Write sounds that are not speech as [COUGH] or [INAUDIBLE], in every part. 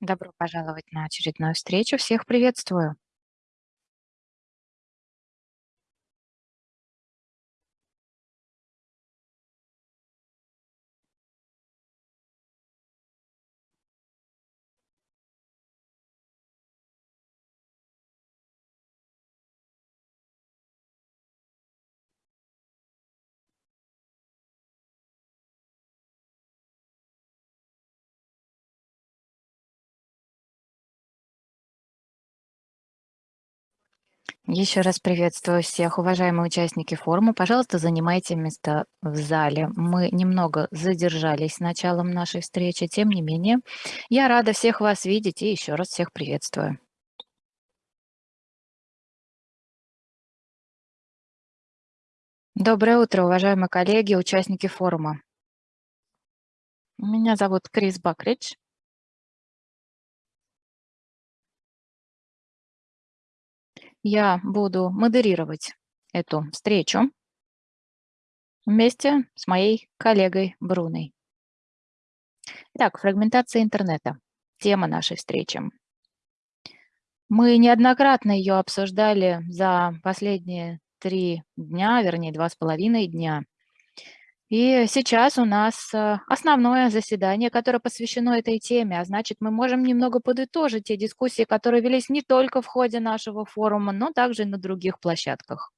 Добро пожаловать на очередную встречу. Всех приветствую. Еще раз приветствую всех, уважаемые участники форума. Пожалуйста, занимайте места в зале. Мы немного задержались с началом нашей встречи, тем не менее, я рада всех вас видеть и еще раз всех приветствую. Доброе утро, уважаемые коллеги, участники форума. Меня зовут Крис Бакридж. Я буду модерировать эту встречу вместе с моей коллегой Бруной. Итак, фрагментация интернета. Тема нашей встречи. Мы неоднократно ее обсуждали за последние три дня, вернее, два с половиной дня. И сейчас у нас э, основное заседание, которое посвящено этой теме, а значит, мы можем немного подытожить те дискуссии, которые велись не только в ходе нашего форума, но также и на других площадках.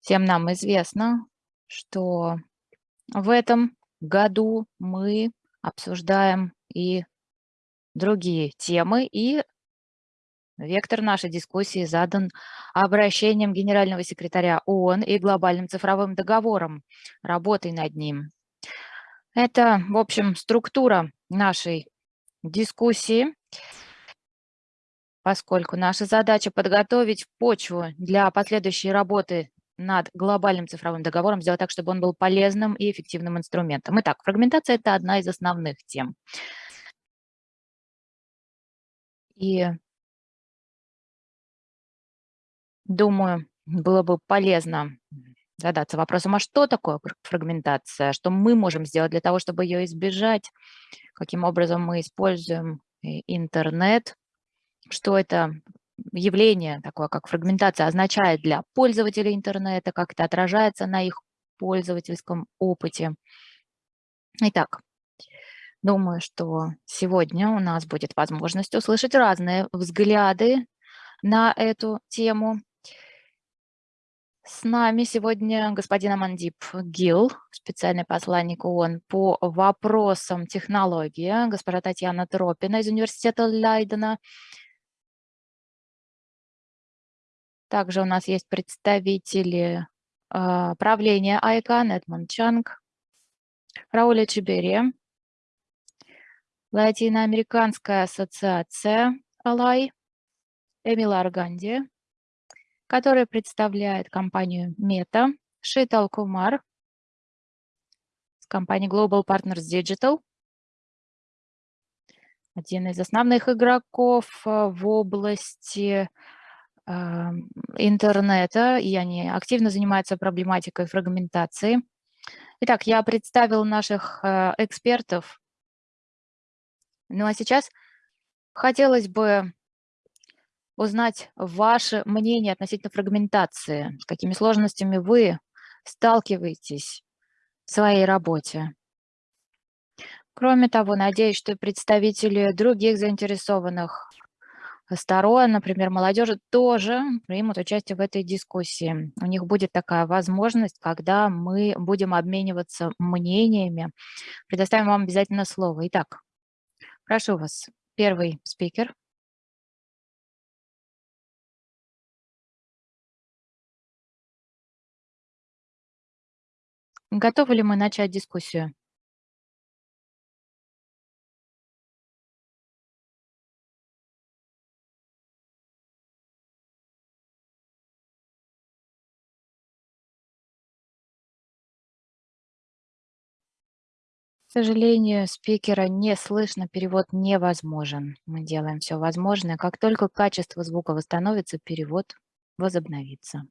Всем нам известно, что в этом году мы обсуждаем и другие темы, и Вектор нашей дискуссии задан обращением генерального секретаря ООН и глобальным цифровым договором, работой над ним. Это, в общем, структура нашей дискуссии, поскольку наша задача подготовить почву для последующей работы над глобальным цифровым договором, сделать так, чтобы он был полезным и эффективным инструментом. Итак, фрагментация – это одна из основных тем. И Думаю, было бы полезно задаться вопросом, а что такое фрагментация, что мы можем сделать для того, чтобы ее избежать, каким образом мы используем интернет, что это явление такое, как фрагментация, означает для пользователей интернета, как это отражается на их пользовательском опыте. Итак, думаю, что сегодня у нас будет возможность услышать разные взгляды на эту тему. С нами сегодня господин Амандип Гил, специальный посланник ООН по вопросам технологии, госпожа Татьяна Тропина из университета Лайдена. Также у нас есть представители э, правления ICANN, Эдмонд Чанг, Рауля Чебери, Латиноамериканская ассоциация Алай, Эмила Арганди, который представляет компанию Meta, Шитал Кумар с компанией Global Partners Digital, один из основных игроков э, в области э, интернета, и они активно занимаются проблематикой фрагментации. Итак, я представил наших э, экспертов. Ну а сейчас хотелось бы узнать ваше мнение относительно фрагментации, с какими сложностями вы сталкиваетесь в своей работе. Кроме того, надеюсь, что представители других заинтересованных сторон, например, молодежи, тоже примут участие в этой дискуссии. У них будет такая возможность, когда мы будем обмениваться мнениями. Предоставим вам обязательно слово. Итак, прошу вас, первый спикер. Готовы ли мы начать дискуссию? К сожалению, спикера не слышно, перевод невозможен. Мы делаем все возможное. Как только качество звука восстановится, перевод возобновится.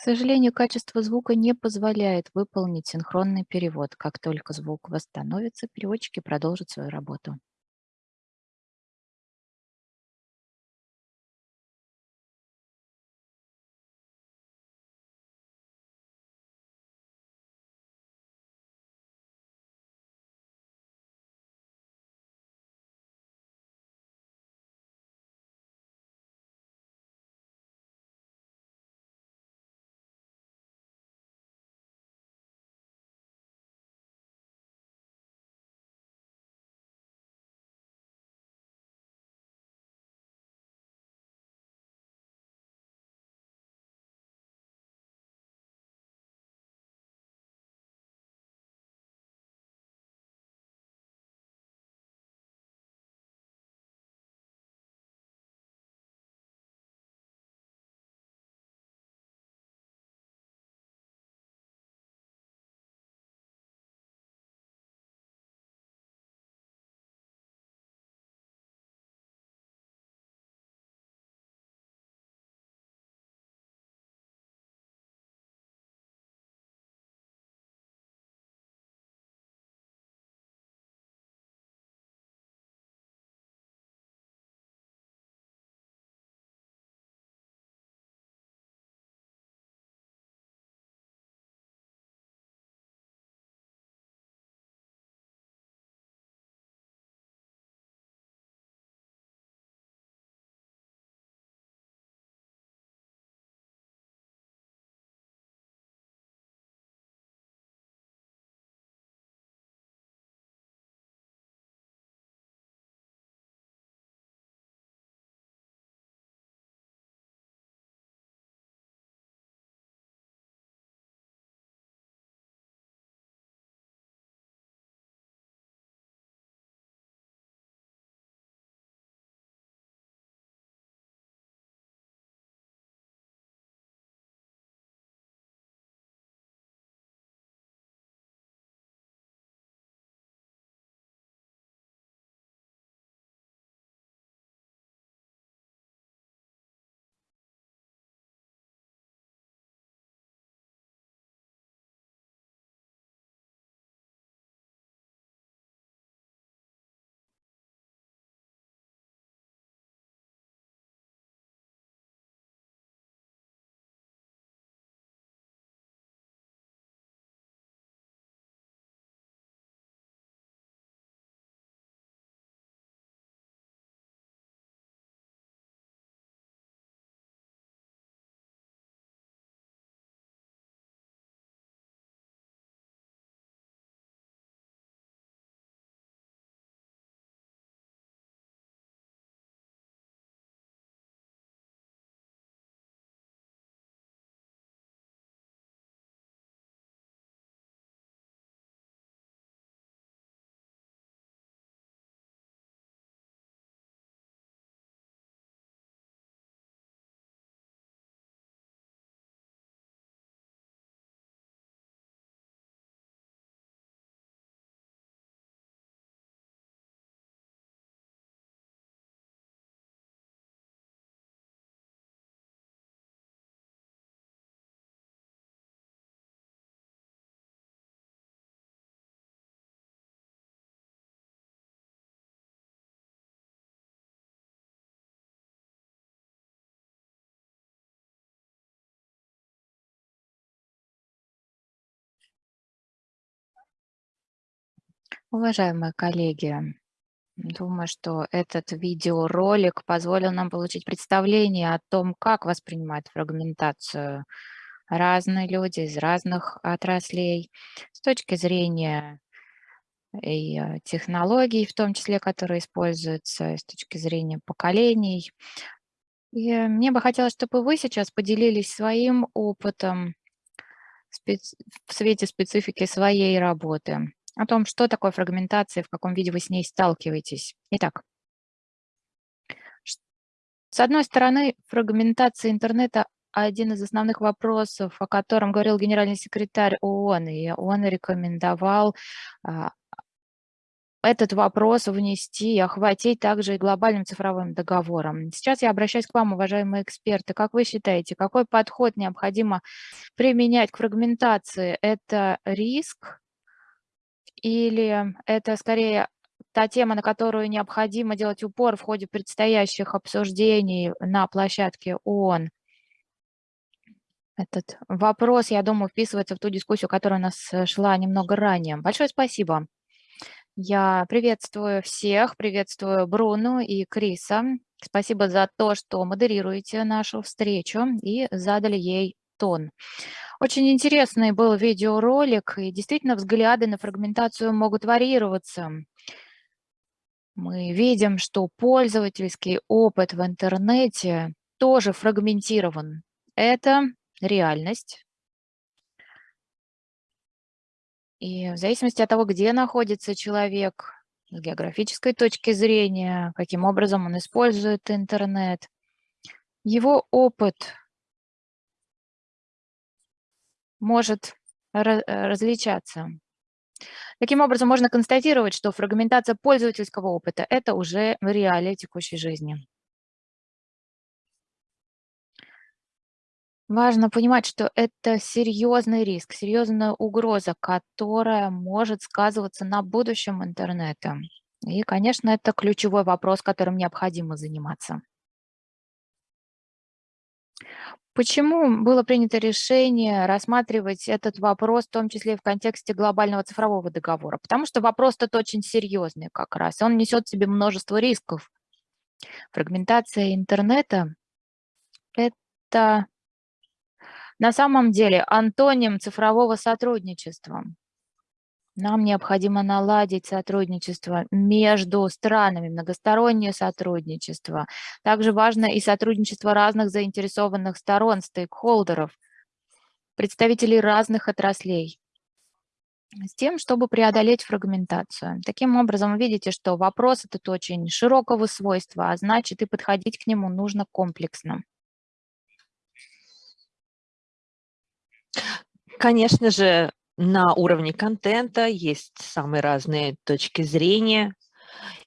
К сожалению, качество звука не позволяет выполнить синхронный перевод. Как только звук восстановится, переводчики продолжат свою работу. Уважаемые коллеги, думаю, что этот видеоролик позволил нам получить представление о том, как воспринимают фрагментацию разные люди из разных отраслей с точки зрения и э, технологий, в том числе, которые используются, с точки зрения поколений. И мне бы хотелось, чтобы вы сейчас поделились своим опытом в свете специфики своей работы о том, что такое фрагментация, в каком виде вы с ней сталкиваетесь. Итак, с одной стороны, фрагментация интернета– один из основных вопросов, о котором говорил генеральный секретарь ООН, и он рекомендовал а, этот вопрос внести и охватить также и глобальным цифровым договором. Сейчас я обращаюсь к вам, уважаемые эксперты. Как вы считаете, какой подход необходимо применять к фрагментации? Это риск или это скорее та тема, на которую необходимо делать упор в ходе предстоящих обсуждений на площадке ООН? Этот вопрос, я думаю, вписывается в ту дискуссию, которая у нас э, шла немного ранее. Большое спасибо. Я приветствую всех, приветствую Бруну и Криса. Спасибо за то, что модерируете нашу встречу и задали ей тон. Очень интересный был видеоролик, и действительно взгляды на фрагментацию могут варьироваться. Мы видим, что пользовательский опыт в интернете тоже фрагментирован. Это реальность. И в зависимости от того, где находится человек, с географической точки зрения, каким образом он использует интернет, его опыт может различаться. Таким образом, можно констатировать, что фрагментация пользовательского опыта – это уже реалия текущей жизни. Важно понимать, что это серьезный риск, серьезная угроза, которая может сказываться на будущем интернета. И, конечно, это ключевой вопрос, которым необходимо заниматься. Почему было принято решение рассматривать этот вопрос, в том числе и в контексте глобального цифрового договора? Потому что вопрос тут очень серьезный как раз. Он несет в себе множество рисков. Фрагментация интернета – это на самом деле антоним цифрового сотрудничества. Нам необходимо наладить сотрудничество между странами, многостороннее сотрудничество. Также важно и сотрудничество разных заинтересованных сторон, стейкхолдеров, представителей разных отраслей с тем, чтобы преодолеть фрагментацию. Таким образом, видите, что вопрос этот очень широкого свойства, а значит и подходить к нему нужно комплексно. Конечно же, на уровне контента есть самые разные точки зрения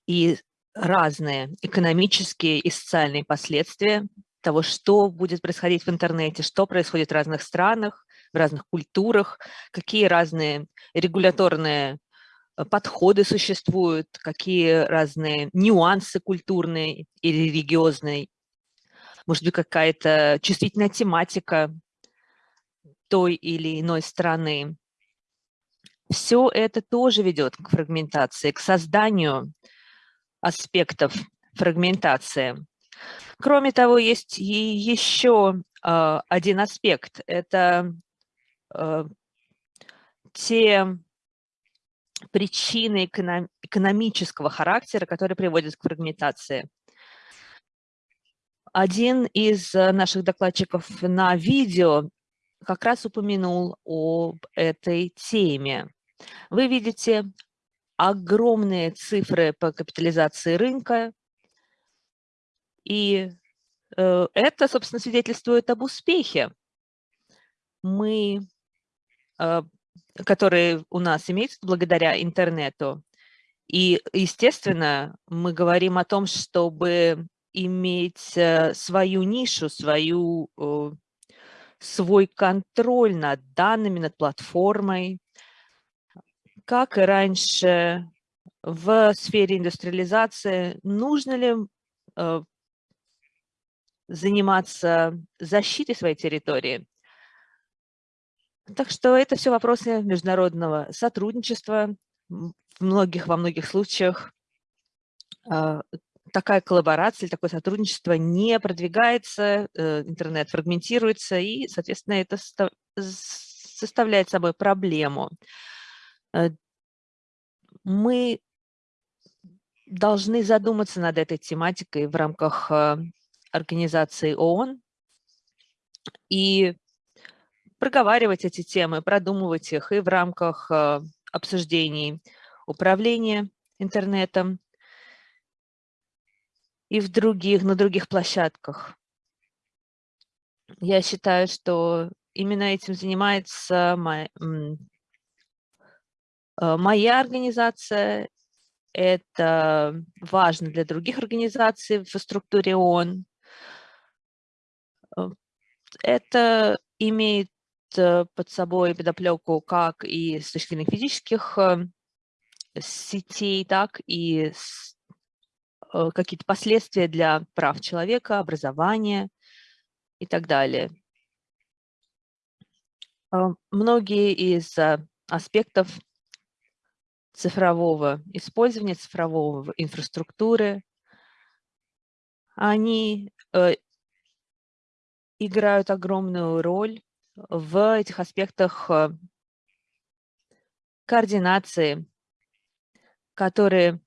и разные экономические и социальные последствия того, что будет происходить в интернете, что происходит в разных странах, в разных культурах, какие разные регуляторные э, подходы существуют, какие разные нюансы культурные и религиозные, может быть, какая-то чувствительная тематика той или иной страны. Все это тоже ведет к фрагментации, к созданию аспектов фрагментации. Кроме того, есть и еще э, один аспект. Это э, те причины эконом экономического характера, которые приводят к фрагментации. Один из наших докладчиков на видео как раз упомянул об этой теме. Вы видите огромные цифры по капитализации рынка, и э, это, собственно, свидетельствует об успехе. Мы, э, которые у нас имеются благодаря интернету, и, естественно, мы говорим о том, чтобы иметь э, свою нишу, свою свой контроль над данными, над платформой. Как и раньше в сфере индустриализации, нужно ли э, заниматься защитой своей территории? Так что это все вопросы международного сотрудничества. В многих, во многих случаях э, такая коллаборация, такое сотрудничество не продвигается, э, интернет фрагментируется, и, соответственно, это составляет собой проблему. Э, мы должны задуматься над этой тематикой в рамках э, организации ООН и проговаривать эти темы, продумывать их и в рамках обсуждений управления интернетом, и в других, на других площадках. Я считаю, что именно этим занимается моя, э, моя организация это важно для других организаций в структуре ООН. Э, это имеет э, под собой подоплеку как и с точки зрения физических сетей, так и какие-то последствия для прав человека, образования и так далее. Многие из аспектов цифрового использования, цифрового инфраструктуры, они э, играют огромную роль в этих аспектах э, координации, которые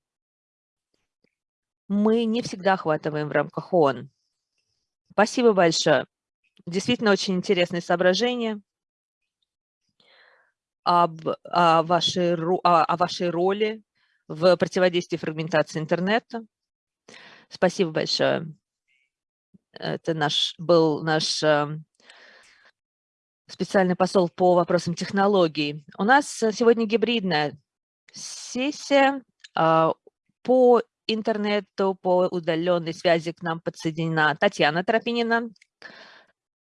мы не всегда охватываем в рамках ООН. Спасибо большое. Действительно очень интересные соображения об, о, вашей, о, вашей роли в противодействии фрагментации интернета. Спасибо большое. Это наш, был наш эм, специальный посол по вопросам технологий. У нас сегодня гибридная сессия. А, по интернету, по удаленной связи к нам подсоединена Татьяна Тропинина.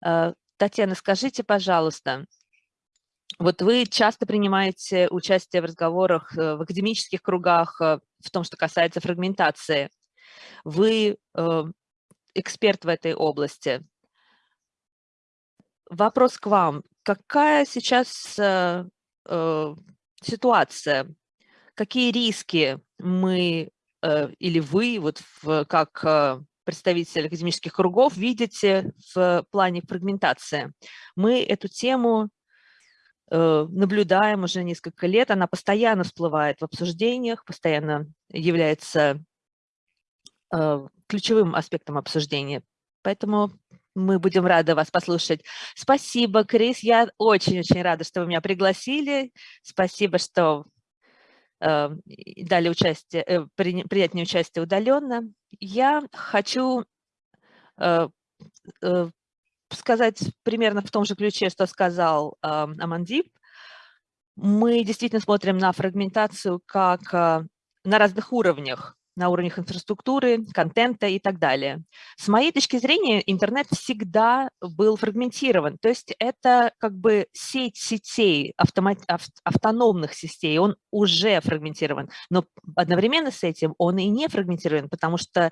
Э, Татьяна, скажите, пожалуйста, вот вы часто принимаете участие в разговорах э, в академических кругах э, в том, что касается фрагментации. Вы э, эксперт в этой области. Вопрос к вам. Какая сейчас ситуация? Какие риски мы или вы, вот в, как представитель академических кругов, видите в плане фрагментации? Мы эту тему наблюдаем уже несколько лет, она постоянно всплывает в обсуждениях, постоянно является э, ключевым аспектом обсуждения. Поэтому мы будем рады вас послушать. Спасибо, Крис. Я очень-очень рада, что вы меня пригласили. Спасибо, что э, дали участие, э, принять мне участие удаленно. Я хочу э, э, сказать примерно в том же ключе, что сказал э, Амандип. Мы действительно смотрим на фрагментацию как э, на разных уровнях, на уровнях инфраструктуры, контента и так далее. С моей точки зрения, интернет всегда был фрагментирован. То есть это как бы сеть сетей, автомат, автономных сетей, он уже фрагментирован. Но одновременно с этим он и не фрагментирован, потому что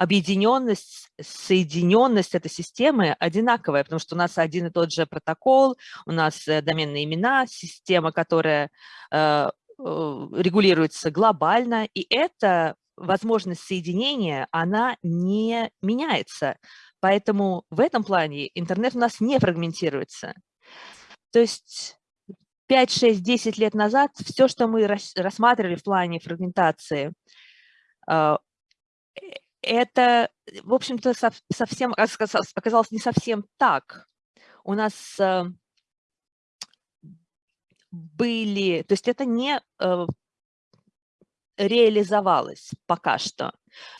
объединенность, соединенность этой системы одинаковая, потому что у нас один и тот же протокол, у нас э, доменные имена, система, которая э, э, регулируется глобально, и эта возможность соединения, она не меняется. Поэтому в этом плане интернет у нас не фрагментируется. То есть 5, 6, 10 лет назад все, что мы рассматривали в плане фрагментации, это, в общем-то, совсем оказалось не совсем так. У нас э, были, то есть это не э, реализовалось пока что,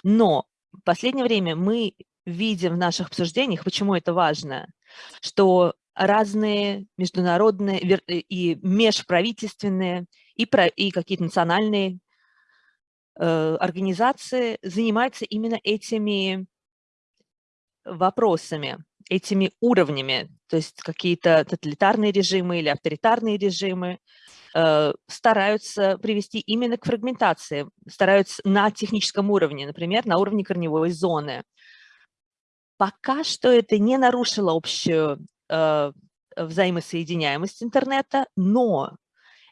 но в последнее время мы видим в наших обсуждениях, почему это важно, что разные международные и межправительственные и, и какие-то национальные организации занимаются именно этими вопросами, этими уровнями, то есть какие-то тоталитарные режимы или авторитарные режимы э, стараются привести именно к фрагментации, стараются на техническом уровне, например, на уровне корневой зоны. Пока что это не нарушило общую э, взаимосоединяемость интернета, но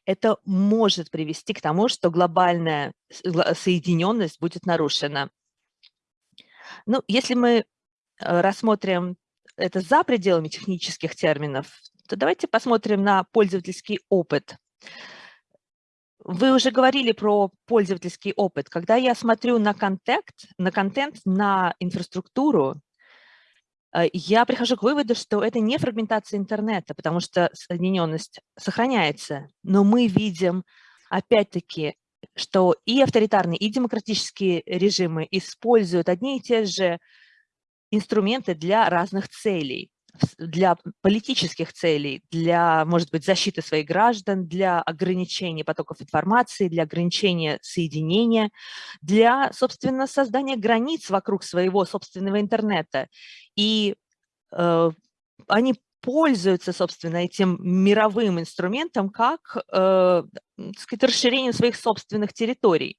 это может привести к тому, что глобальная соединенность будет нарушена. Ну, если мы э, рассмотрим это за пределами технических терминов, то давайте посмотрим на пользовательский опыт. Вы уже говорили про пользовательский опыт. Когда я смотрю на контент, на, контент, на инфраструктуру, я прихожу к выводу, что это не фрагментация интернета, потому что соединенность сохраняется, но мы видим, опять-таки, что и авторитарные, и демократические режимы используют одни и те же инструменты для разных целей. Для политических целей, для, может быть, защиты своих граждан, для ограничения потоков информации, для ограничения соединения, для, собственно, создания границ вокруг своего собственного интернета. И э, они пользуются, собственно, этим мировым инструментом как э, сказать, расширением своих собственных территорий.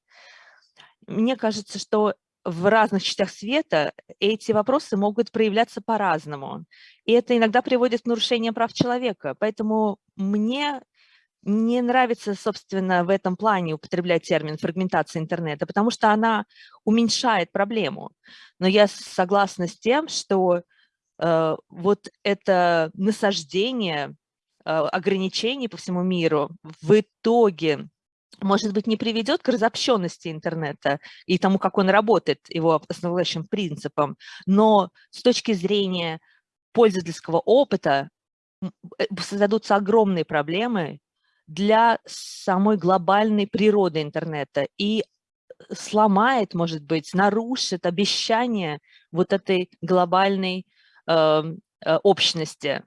Мне кажется, что в разных частях света эти вопросы могут проявляться по-разному. И это иногда приводит к нарушениям прав человека. Поэтому мне не нравится, собственно, в этом плане употреблять термин фрагментация интернета, потому что она уменьшает проблему. Но я согласна с тем, что э, вот это насаждение э, ограничений по всему миру в итоге может быть, не приведет к разобщенности интернета и тому, как он работает, его основополагающим принципом, но с точки зрения пользовательского опыта э, создадутся огромные проблемы для самой глобальной природы интернета и сломает, может быть, нарушит обещание вот этой глобальной э, э, общности.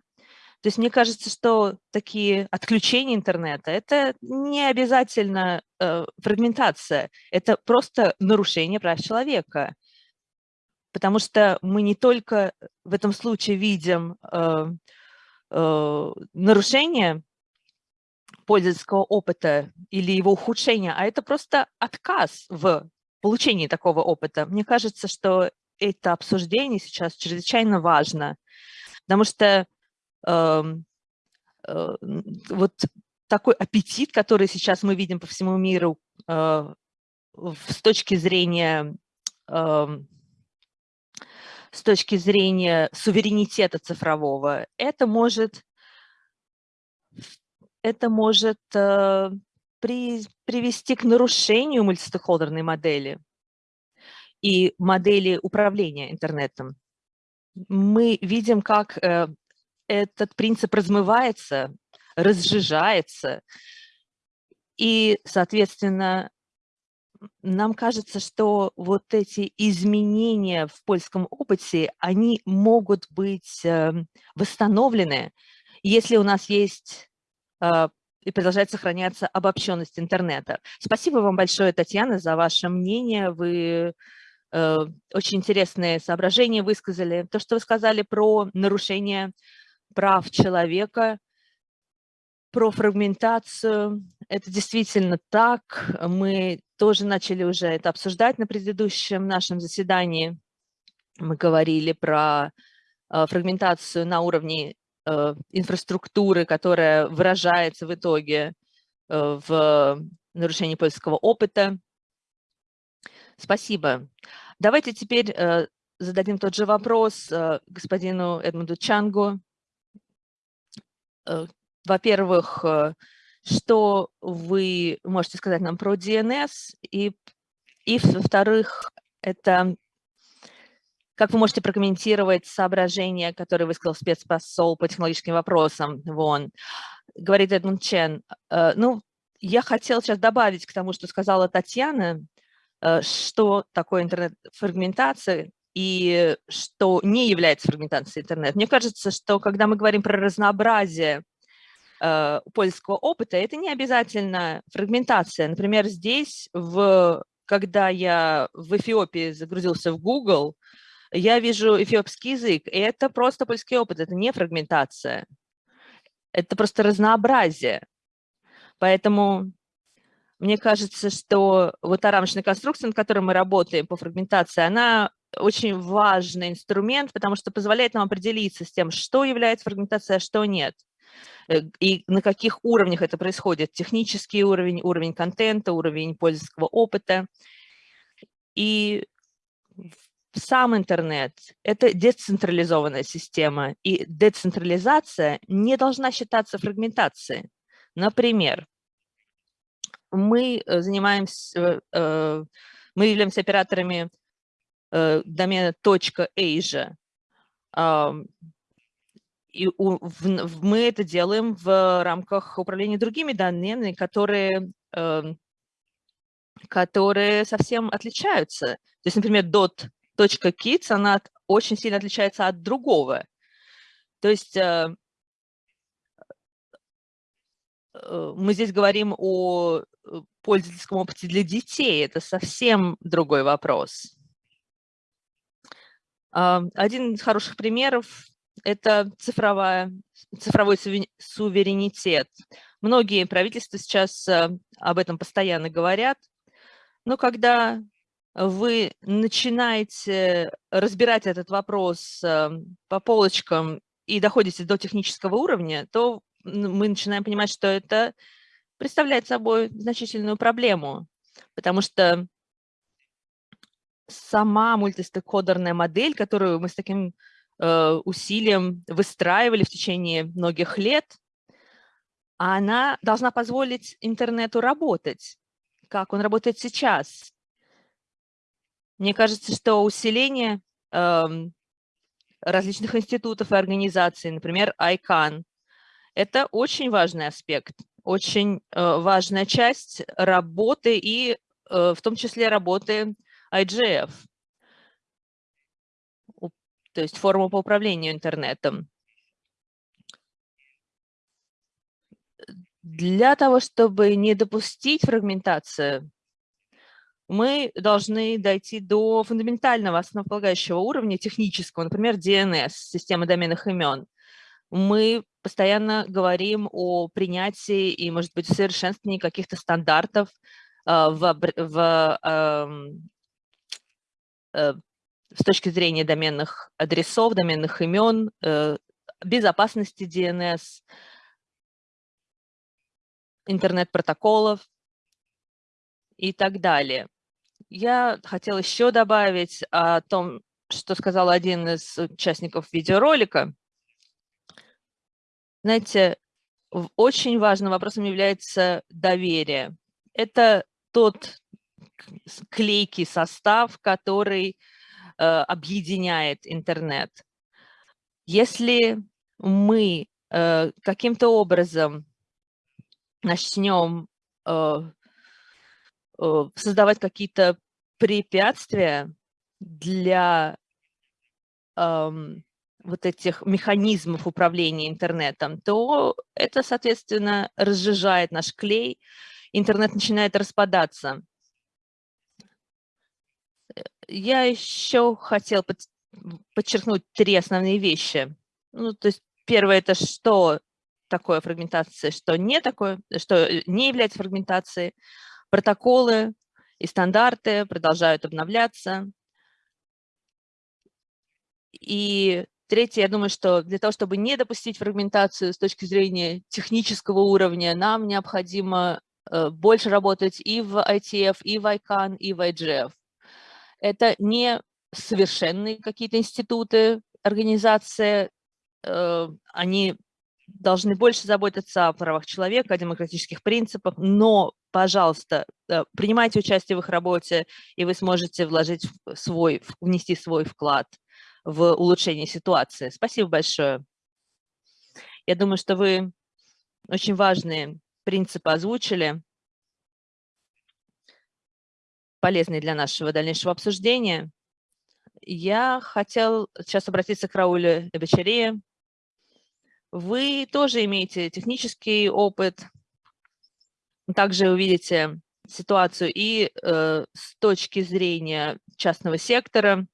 То есть мне кажется, что такие отключения интернета – это не обязательно э, фрагментация, это просто нарушение прав человека. Потому что мы не только в этом случае видим э, э, нарушение пользовательского опыта или его ухудшение, а это просто отказ в получении такого опыта. Мне кажется, что это обсуждение сейчас чрезвычайно важно, потому что вот такой аппетит, который сейчас мы видим по всему миру э, с точки зрения эм, с точки зрения суверенитета цифрового, это может, это может э, при, привести к нарушению мультистейкхолдерной модели и модели управления интернетом. Мы видим, как этот принцип размывается, разжижается. И, соответственно, нам кажется, что вот эти изменения в польском опыте, они могут быть эм, восстановлены, если у нас есть э, и продолжает сохраняться обобщенность интернета. Спасибо вам большое, Татьяна, за ваше мнение. Вы э, очень интересные соображения высказали. То, что вы сказали про нарушение прав человека, про фрагментацию. Это действительно так. Мы тоже начали уже это обсуждать на предыдущем нашем заседании. Мы говорили про э, фрагментацию на уровне э, инфраструктуры, которая выражается в итоге э, в нарушении польского опыта. Спасибо. Давайте теперь зададим тот же вопрос господину Эдмунду Чангу. Э, во-первых, э, что вы можете сказать нам про DNS, и, и во-вторых, это как вы можете прокомментировать соображения, которые высказал спецпосол по технологическим вопросам ВОН? Говорит Эдмунд Чен. Э, ну, я хотела сейчас добавить к тому, что сказала Татьяна, что такое интернет-фрагментация, и что не является фрагментацией интернета. Мне кажется, что когда мы говорим про разнообразие э, польского опыта, это не обязательно фрагментация. Например, здесь, в, когда я в Эфиопии загрузился в Google, я вижу эфиопский язык, и это просто польский опыт, это не фрагментация. Это просто разнообразие. Поэтому мне кажется, что вот та рамочная конструкция, над которой мы работаем по фрагментации, она очень важный инструмент, потому что позволяет нам определиться с тем, что является фрагментацией, а что нет. Э, и на каких уровнях это происходит. Технический уровень, уровень контента, уровень пользовательского опыта. И сам интернет – это децентрализованная система, и децентрализация не должна считаться фрагментацией. Например, мы э, занимаемся, э, мы являемся операторами домена .asia. И мы это делаем в рамках управления другими доменами, которые, эм, которые совсем отличаются. То есть, например, dot.kids, она очень сильно отличается от другого. То есть э, э, мы здесь говорим о пользовательском опыте для детей. Это совсем другой вопрос. Один из хороших примеров – это цифровая, цифровой суверенитет. Многие правительства сейчас об этом постоянно говорят, но когда вы начинаете разбирать этот вопрос эм, по полочкам и доходите до технического уровня, то мы начинаем понимать, что это представляет собой значительную проблему, потому что сама мультистейкхолдерная модель, которую мы с таким э, усилием выстраивали в течение многих лет, она должна позволить интернету работать, как он работает сейчас. Мне кажется, что усиление э, различных институтов и организаций, например, ICANN, это очень важный аспект, очень э, важная часть работы и э, в том числе работы IGF, то есть форма по управлению интернетом. Для того, чтобы не допустить фрагментацию, мы должны дойти до фундаментального основополагающего уровня технического, например, DNS, системы доменных имен. Мы постоянно говорим о принятии и, может быть, совершенствовании каких-то стандартов а, в, в, эм, с точки зрения доменных адресов, доменных имен, э, безопасности DNS, интернет-протоколов и так далее. Я хотела еще добавить о том, что сказал один из участников видеоролика. Знаете, очень важным вопросом является доверие. Это тот клейкий состав, который э, объединяет интернет. Если мы э, каким-то образом начнем э, создавать какие-то препятствия для эм, вот этих механизмов управления интернетом, то это, соответственно, разжижает наш клей, интернет начинает распадаться. Я еще хотел подчеркнуть три основные вещи. Ну, то есть первое – это что такое фрагментация, что не такое, что э, не является фрагментацией. Протоколы и стандарты продолжают обновляться. И третье, я думаю, что для того, чтобы не допустить фрагментацию с точки зрения технического уровня, нам необходимо э, больше работать и в ITF, и в ICANN, и в IGF. Это не совершенные какие-то институты, организации, э, они должны больше заботиться о правах человека, о демократических принципах, но, пожалуйста, э, принимайте участие в их работе, и вы сможете вложить свой, внести свой вклад в улучшение ситуации. Спасибо большое. Я думаю, что вы очень важные принципы озвучили, полезные для нашего дальнейшего обсуждения. Я хотел сейчас обратиться к Раулю Эбачаре, вы тоже имеете технический опыт, также увидите ситуацию и э, с точки зрения частного сектора.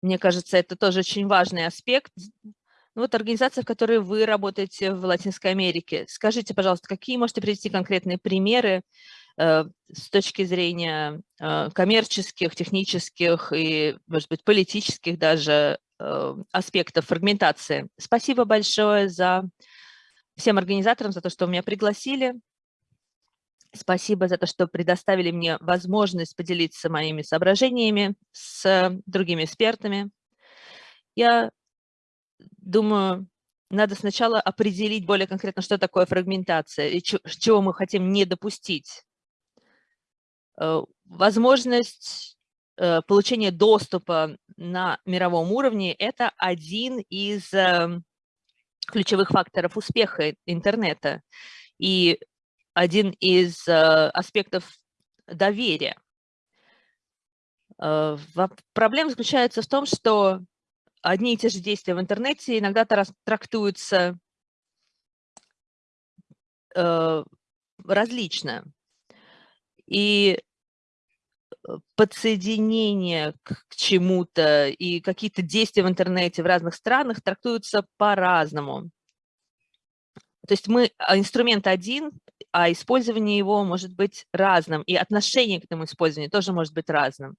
Мне кажется, это тоже очень важный аспект. Ну, вот организация, в которой вы работаете в Латинской Америке. Скажите, пожалуйста, какие можете привести конкретные примеры с точки зрения э, коммерческих, технических и, может быть, политических даже Э, аспектов фрагментации. Спасибо большое за всем организаторам за то, что меня пригласили. Спасибо за то, что предоставили мне возможность поделиться моими соображениями с другими экспертами. Я думаю, надо сначала определить более конкретно, что такое фрагментация и чего мы хотим не допустить. Э, возможность Э, получение доступа на мировом уровне – это один из эм, ключевых факторов успеха интернета и один из э, аспектов доверия. Э, проблема заключается в том, что одни и те же действия в интернете иногда трактуются э, различно. И э, подсоединение к чему-то и какие-то действия в интернете в разных странах трактуются по-разному. То есть мы, а, инструмент один, а использование его может быть разным, и отношение к этому использованию тоже может быть разным.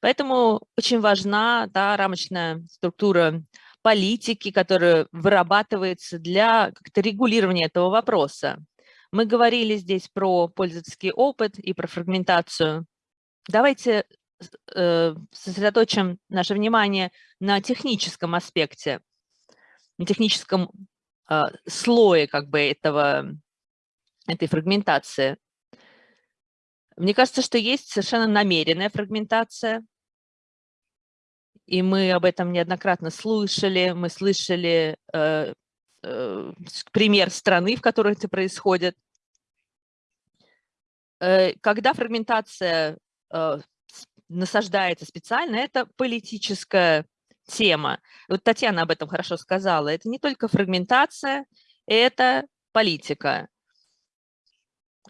Поэтому очень важна да, рамочная структура политики, которая вырабатывается для регулирования этого вопроса. Мы говорили здесь про пользовательский опыт и про фрагментацию. Давайте э, сосредоточим наше внимание на техническом аспекте, на техническом э, слое как бы этого, этой фрагментации. Мне кажется, что есть совершенно намеренная фрагментация, и мы об этом неоднократно слышали. Мы слышали э, э, пример страны, в которой это происходит. Э, когда фрагментация насаждается специально, это политическая тема. Вот Татьяна об этом хорошо сказала. Это не только фрагментация, это политика.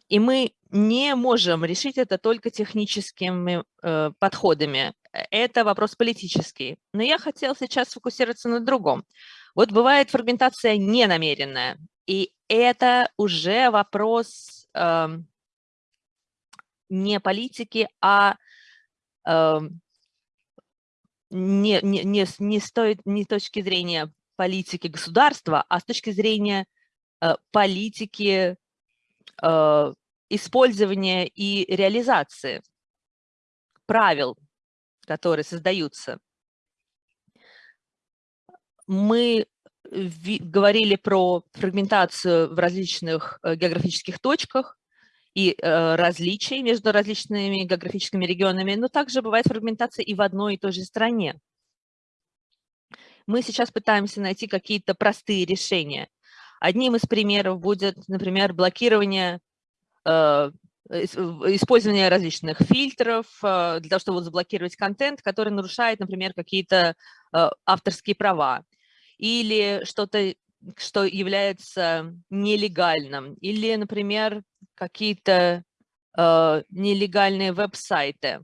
И мы не можем решить это только техническими э, подходами. Это вопрос политический. Но я хотела сейчас сфокусироваться на другом. Вот бывает фрагментация ненамеренная, и это уже вопрос э, не политики, а э, не, не, не, не стоит не с точки зрения политики государства, а с точки зрения э, политики э, использования и реализации правил, которые создаются. Мы говорили про фрагментацию в различных э, географических точках и э, различий между различными географическими регионами, но также бывает фрагментация и в одной и той же стране. Мы сейчас пытаемся найти какие-то простые решения. Одним из примеров будет, например, блокирование Э, использование различных фильтров э, для того, чтобы заблокировать контент, который нарушает, например, какие-то авторские права или что-то, что является нелегальным, или, например, какие-то нелегальные веб-сайты.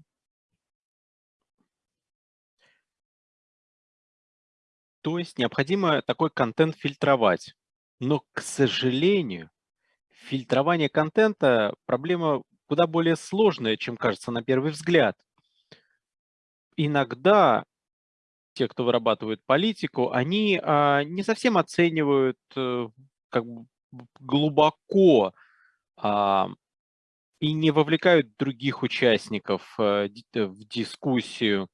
То есть необходимо такой контент фильтровать. Но, к сожалению, фильтрование контента проблема куда более сложная, чем кажется на первый взгляд. Иногда те, кто вырабатывает политику, они а, не совсем оценивают а, как бы глубоко и не вовлекают других участников а, в дискуссию.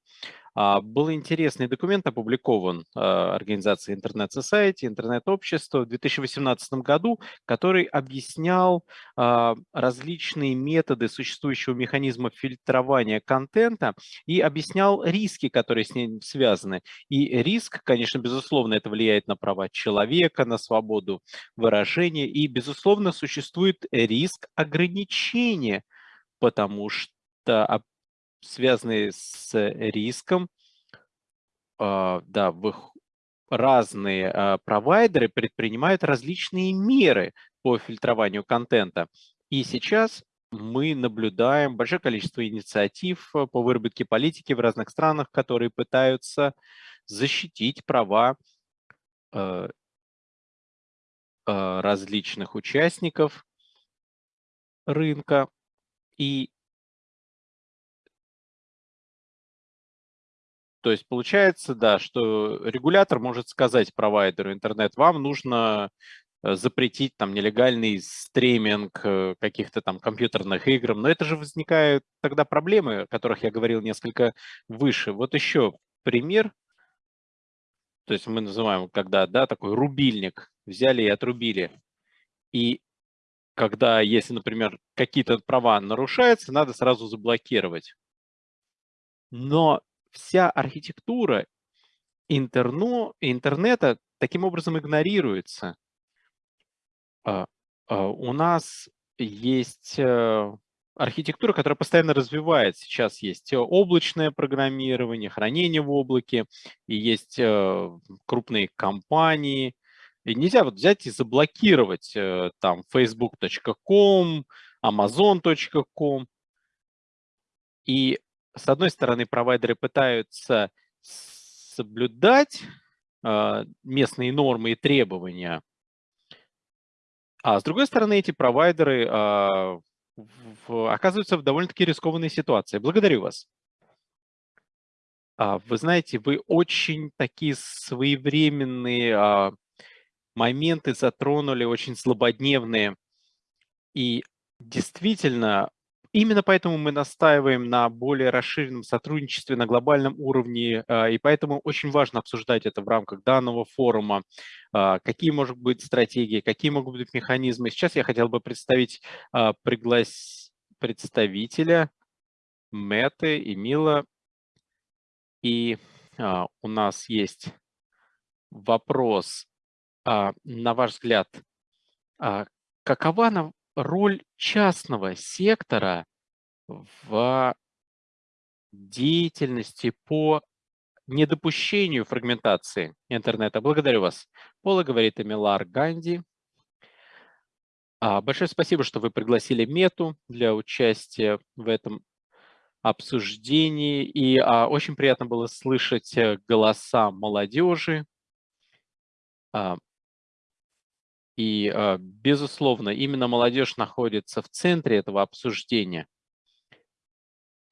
А, был интересный документ опубликован а, организацией Интернет Society, интернет-общество в 2018 году, который объяснял а, различные методы существующего механизма фильтрования контента и объяснял риски, которые с ним связаны. И риск, конечно, безусловно, это влияет на права человека, на свободу выражения, и, безусловно, существует риск ограничения, потому что связанные с риском. А, да, разные а, провайдеры предпринимают различные меры по фильтрованию контента. И сейчас мы наблюдаем большое количество инициатив а, по выработке политики в разных странах, которые пытаются защитить права различных участников рынка. И То есть получается, да, что регулятор может сказать провайдеру интернет, вам нужно э, запретить там нелегальный стриминг э, каких-то там компьютерных игр, но это же возникают тогда проблемы, о которых я говорил несколько выше. Вот еще пример, то есть мы называем, когда, да, такой рубильник взяли и отрубили. И когда, если, например, какие-то права нарушаются, надо сразу заблокировать. Но вся архитектура интерно, интернета таким образом игнорируется. А, а, у нас есть э, архитектура, которая постоянно развивается. Сейчас есть облачное программирование, хранение в облаке, и есть э, крупные компании. И нельзя вот взять и заблокировать э, там facebook.com, amazon.com. И с одной стороны, провайдеры пытаются соблюдать э, местные нормы и требования, а с другой стороны, эти провайдеры в, оказываются в довольно-таки рискованной ситуации. Благодарю вас. А, вы знаете, вы очень такие своевременные а, моменты затронули, очень злободневные. И действительно, Именно поэтому мы настаиваем на более расширенном сотрудничестве на глобальном уровне, а, и поэтому очень важно обсуждать это в рамках данного форума, а, какие могут быть стратегии, какие могут быть механизмы. Сейчас я хотел бы представить а, приглас... представителя Мэты и Мила. И у нас есть вопрос, на ваш взгляд, какова роль частного сектора в деятельности по недопущению фрагментации интернета. Благодарю вас. Пола говорит Эмилар Ганди. А, большое спасибо, что вы пригласили Мету для участия в этом обсуждении. И а, очень приятно было слышать э, голоса молодежи. А, и, а, безусловно, именно молодежь находится в центре этого обсуждения.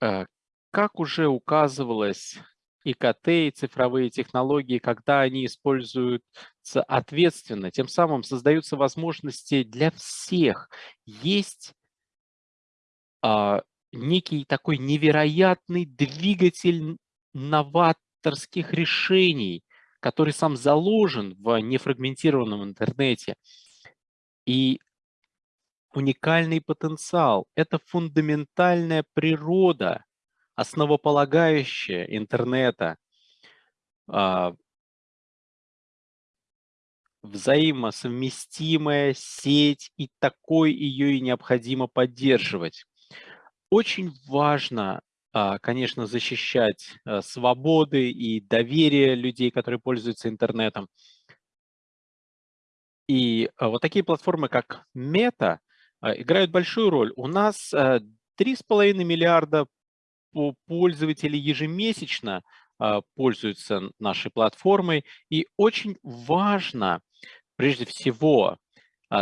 Э, как уже указывалось, ИКТ и цифровые технологии, когда они используются ответственно, тем самым создаются возможности для всех. Есть а, некий такой невероятный двигатель новаторских решений, который сам заложен в нефрагментированном интернете. И уникальный потенциал – это фундаментальная природа, основополагающая интернета, а, взаимосовместимая сеть, и такой ее и необходимо поддерживать. Очень важно конечно, защищать э, свободы и доверие людей, которые пользуются интернетом. И а, вот такие платформы, как Meta, а, играют большую роль. У нас 3,5 миллиарда пользователей ежемесячно пользуются нашей платформой. И очень важно, прежде всего,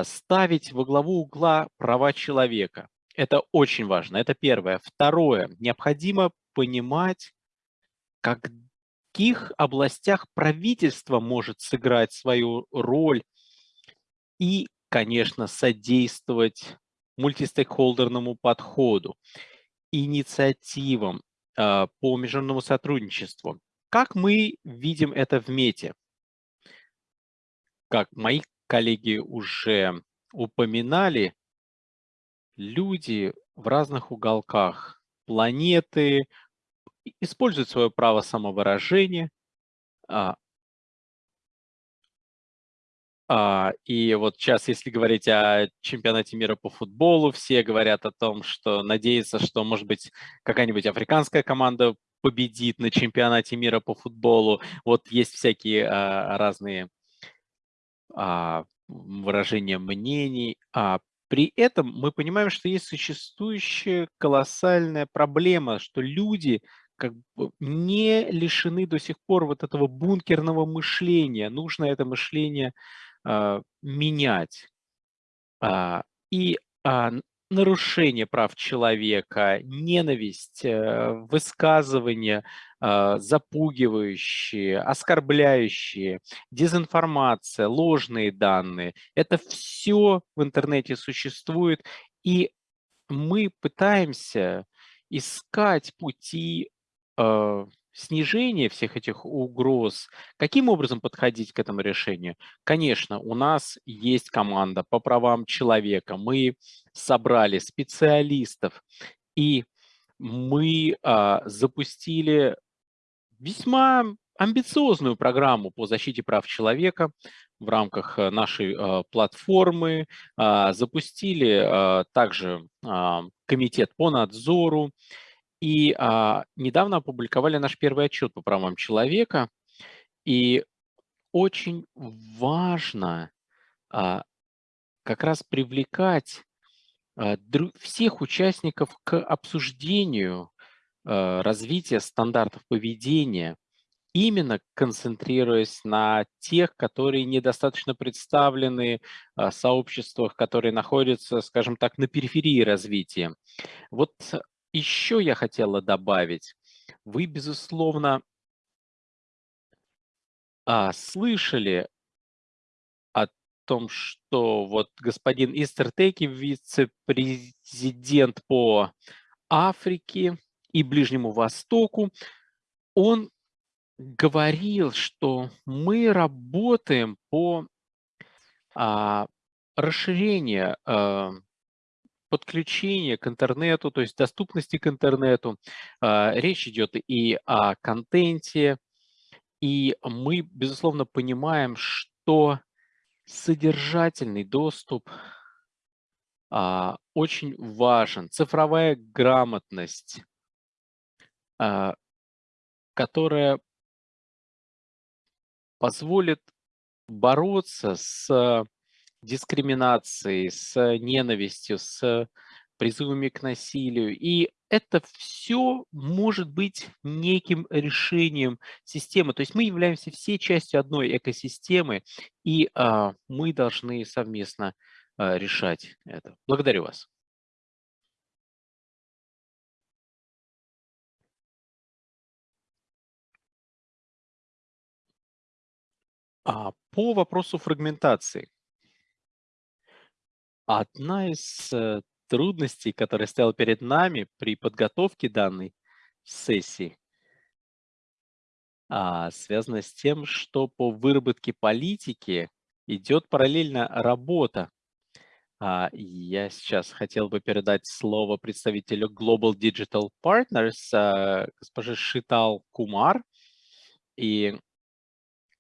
ставить во главу угла права человека. Это очень важно. Это первое. Второе. Необходимо понимать, как каких областях правительство может сыграть свою роль и, конечно, содействовать мультистейкхолдерному подходу, инициативам э, по международному сотрудничеству. Как мы видим это в МЕТе? Как мои коллеги уже упоминали, люди в разных уголках планеты используют свое право самовыражения. А, а, и вот сейчас, если говорить о чемпионате мира по футболу, все говорят о том, что надеются, что, может быть, какая-нибудь африканская команда победит на чемпионате мира по футболу. Вот есть всякие а, разные а, выражения мнений. А при этом мы понимаем, что есть существующая колоссальная проблема, что люди как бы не лишены до сих пор вот этого бункерного мышления. Нужно это мышление э, менять. А, и а, нарушение прав человека, ненависть, э, высказывания запугивающие, оскорбляющие, дезинформация, ложные данные. Это все в интернете существует, и мы пытаемся искать пути э, снижение всех этих угроз, каким образом подходить к этому решению? Конечно, у нас есть команда по правам человека, мы собрали специалистов, и мы а, запустили весьма амбициозную программу по защите прав человека. в рамках нашей платформы, запустили также комитет по надзору и недавно опубликовали наш первый отчет по правам человека. И очень важно как раз привлекать всех участников к обсуждению развития стандартов поведения, именно концентрируясь на тех, которые недостаточно представлены в сообществах, которые находятся, скажем так, на периферии развития. Вот еще я хотела добавить. Вы, безусловно, а, слышали о том, что вот господин Истертеки, вице-президент по Африке и Ближнему Востоку, он говорил, что мы работаем по а, расширению а, подключения к интернету, то есть доступности к интернету. А, речь идет и о контенте, и мы, безусловно, понимаем, что содержательный доступ а, очень важен. Цифровая грамотность, которая позволит бороться с дискриминацией, с ненавистью, с призывами к насилию. И это все может быть неким решением системы. То есть мы являемся все частью одной экосистемы, и а, мы должны совместно а, решать это. Благодарю вас. А, по вопросу фрагментации. Одна из э, трудностей, которая стояла перед нами при подготовке данной сессии, а, связана с тем, что по выработке политики идет параллельно работа. А, я сейчас хотел бы передать слово представителю Global Digital Partners, а, госпоже Шитал Кумар. И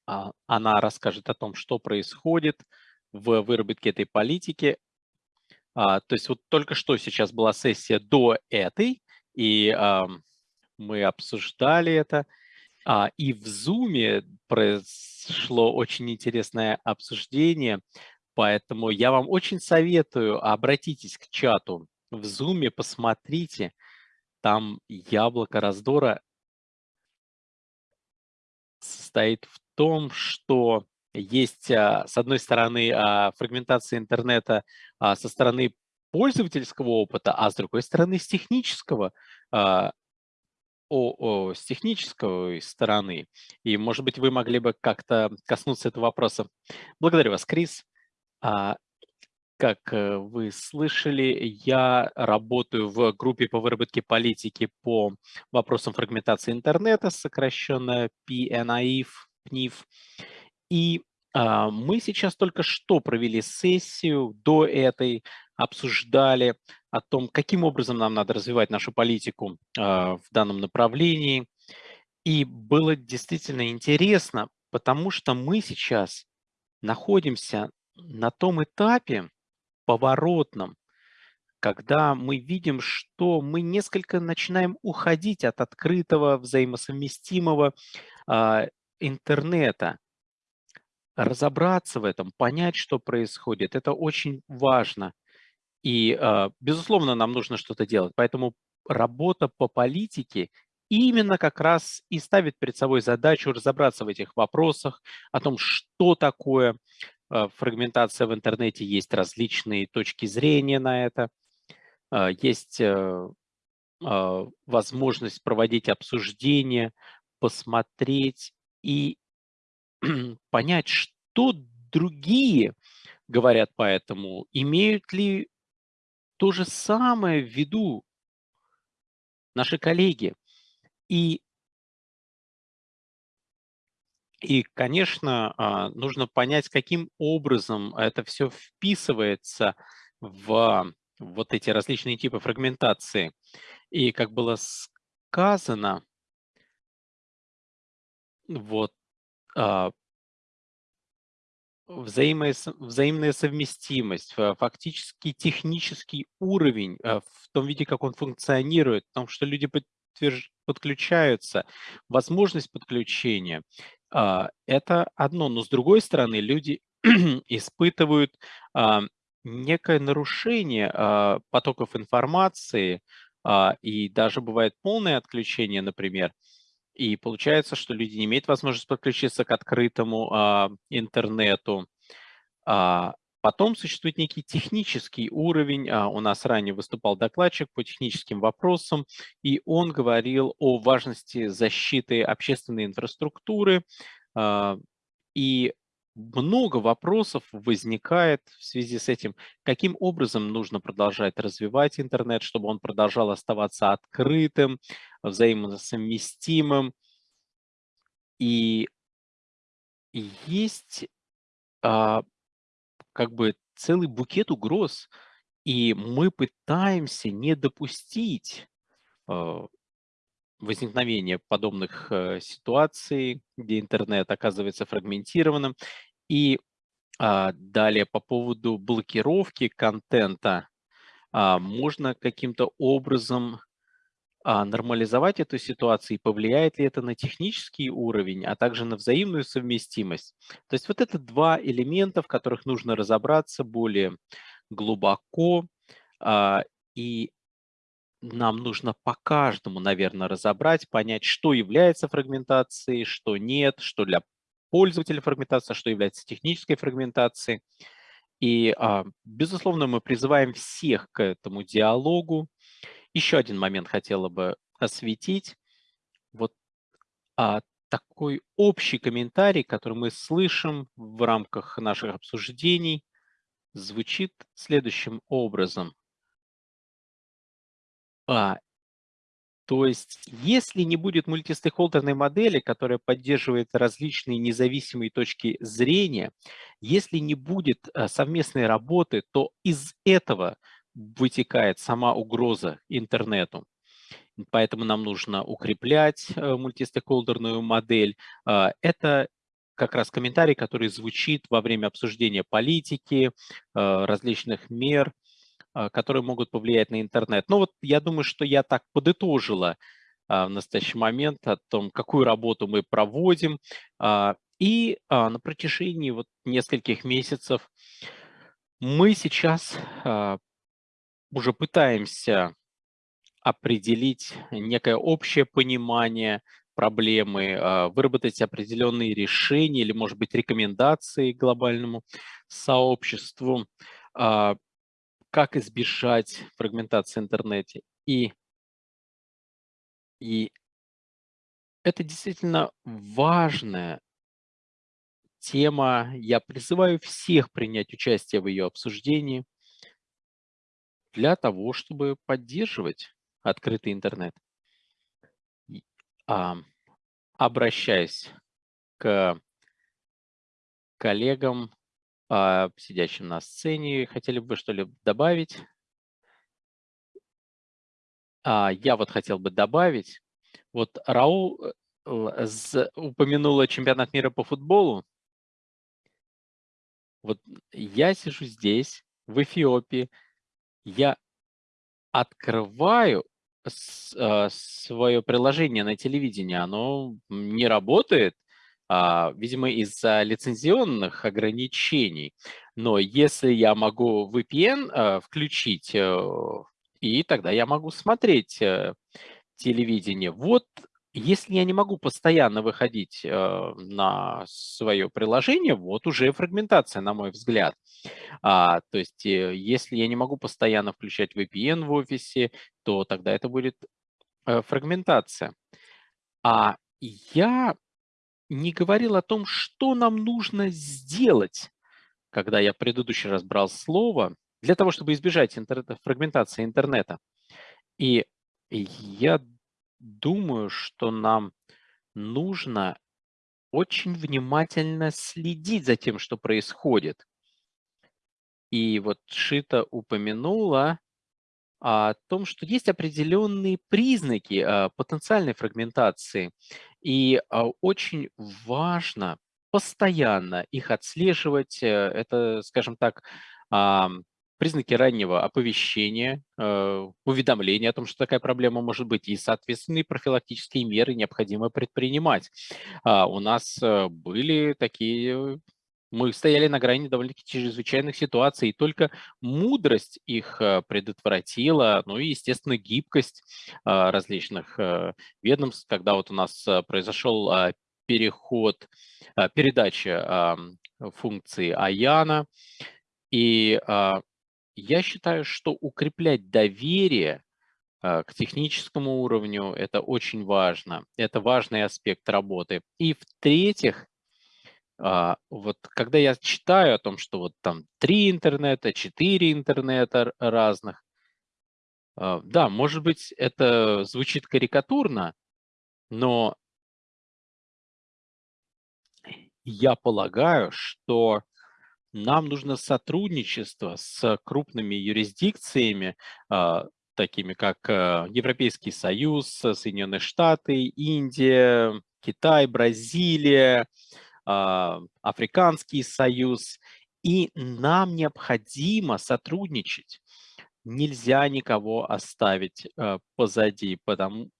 она расскажет о том, что происходит в выработке этой политики. А, то есть вот только что сейчас была сессия до этой, и мы обсуждали это. А, и в Zoom произошло очень интересное обсуждение, поэтому я вам очень советую, обратитесь к чату в Zoom, посмотрите, там яблоко раздора состоит в том, что есть, а, с одной стороны, а, фрагментация интернета а, со стороны пользовательского опыта, а с другой стороны, с технического, о, о, с технической стороны. И, может быть, вы могли бы как-то коснуться этого вопроса. Благодарю вас, Крис. Как э, вы слышали, я работаю в группе по выработке политики по вопросам фрагментации интернета, сокращенно PNIF. PNIF. И а, мы сейчас только что провели сессию до этой, обсуждали о том, каким образом нам надо развивать нашу политику а, в данном направлении. И было действительно интересно, потому что мы сейчас находимся на том этапе, поворотном, когда мы видим, что мы несколько начинаем уходить от открытого, взаимосовместимого э, интернета. Разобраться в этом, понять, что происходит, это очень важно. И, э, безусловно, нам нужно что-то делать. Поэтому работа по политике именно как раз и ставит перед собой задачу разобраться в этих вопросах, о том, что такое Э, фрагментация в интернете, есть различные точки зрения на это, э, есть э, возможность проводить обсуждения, посмотреть и [CLEARS THROAT] понять, что другие говорят по этому, имеют ли то же самое в виду наши коллеги. И и, конечно, а, нужно понять, каким образом это все вписывается в вот эти различные типы фрагментации. И, как было сказано, вот а, взаимная совместимость, фактически технический уровень в том виде, как он функционирует, в том, что люди подтверж- подключаются, возможность подключения. Это одно, но с другой стороны, люди [CLEARS THROAT] испытывают некое нарушение а, потоков информации, а, и даже бывает полное отключение, например, и получается, что люди не имеют возможности подключиться к открытому а, интернету. Потом существует некий технический уровень. У нас ранее выступал докладчик по техническим вопросам, и он говорил о важности защиты общественной инфраструктуры. И много вопросов возникает в связи с этим, каким образом нужно продолжать развивать интернет, чтобы он продолжал оставаться открытым, взаимосовместимым. И есть а, как бы целый букет угроз, и мы пытаемся не допустить а, возникновения подобных э, ситуаций, где интернет оказывается фрагментированным. И а, далее по поводу блокировки контента а, можно каким-то образом а, нормализовать эту ситуацию и повлияет ли это на технический уровень, а также на взаимную совместимость. То есть вот это два элемента, в которых нужно разобраться более глубоко. А, и нам нужно по каждому, наверное, разобрать, понять, что является фрагментацией, что нет, что для пользователя фрагментация, что является технической фрагментацией. И, а, безусловно, мы призываем всех к этому диалогу. Еще один момент хотела бы осветить. Вот а, такой общий комментарий, который мы слышим в рамках наших обсуждений, звучит следующим образом. А, то есть, если не будет мультистейкхолдерной модели, которая поддерживает различные независимые точки зрения, если не будет э, совместной работы, то из этого вытекает сама угроза интернету. Поэтому нам нужно укреплять э, мультистейкхолдерную модель. А, это как раз комментарий, который звучит во время обсуждения политики, э, различных мер, которые могут повлиять на интернет. Ну вот я думаю, что я так подытожила а, в настоящий момент о том, какую работу мы проводим. А, и на протяжении вот нескольких месяцев мы сейчас уже пытаемся определить некое общее понимание проблемы, выработать определенные решения или, может быть, рекомендации глобальному сообществу как избежать фрагментации в интернете. И, и это действительно важная тема. Я призываю всех принять участие в ее обсуждении для того, чтобы поддерживать открытый интернет. А, обращаясь к коллегам, сидящим на сцене. Хотели бы что-либо добавить? А, я вот хотел бы добавить. Вот Раул э, упомянула чемпионат мира по футболу. Вот я сижу здесь, в Эфиопии, я открываю а, свое приложение на телевидении, оно не работает, а, видимо, из-за лицензионных ограничений. Но если я могу VPN а, включить, э, и тогда я могу смотреть э, телевидение. Вот если я не могу постоянно выходить э, на свое приложение, вот уже фрагментация, на мой взгляд. А, то есть, если я не могу постоянно включать VPN в офисе, то тогда это будет фрагментация. А я не говорил о том, что нам нужно сделать, когда я в предыдущий раз брал слово, для того, чтобы избежать интернета, фрагментации интернета. И я думаю, что нам нужно очень внимательно следить за тем, что происходит. И вот Шита упомянула о том, что есть определенные признаки а, потенциальной фрагментации. И а, очень важно постоянно их отслеживать. Это, скажем так, признаки раннего оповещения, э, уведомления о том, что такая проблема может быть, и соответственные профилактические меры необходимо предпринимать. А, у нас э, были такие мы стояли на грани довольно-таки чрезвычайных ситуаций, и только мудрость их э, предотвратила, ну и, естественно, гибкость различных ведомств, когда вот у нас произошел переход, передача функции Аяна, и я считаю, что укреплять доверие а, к техническому уровню– это очень важно. Это важный аспект работы. И в-третьих, а, вот когда я читаю о том, что вот там три интернета, четыре интернета разных, а, да, может быть, это звучит карикатурно, но я полагаю, что нам нужно сотрудничество с крупными юрисдикциями, а, такими как э, Европейский Союз, Соединенные Штаты, Индия, Китай, Бразилия, Африканский Союз. И нам необходимо сотрудничать. Нельзя никого оставить э, позади, потому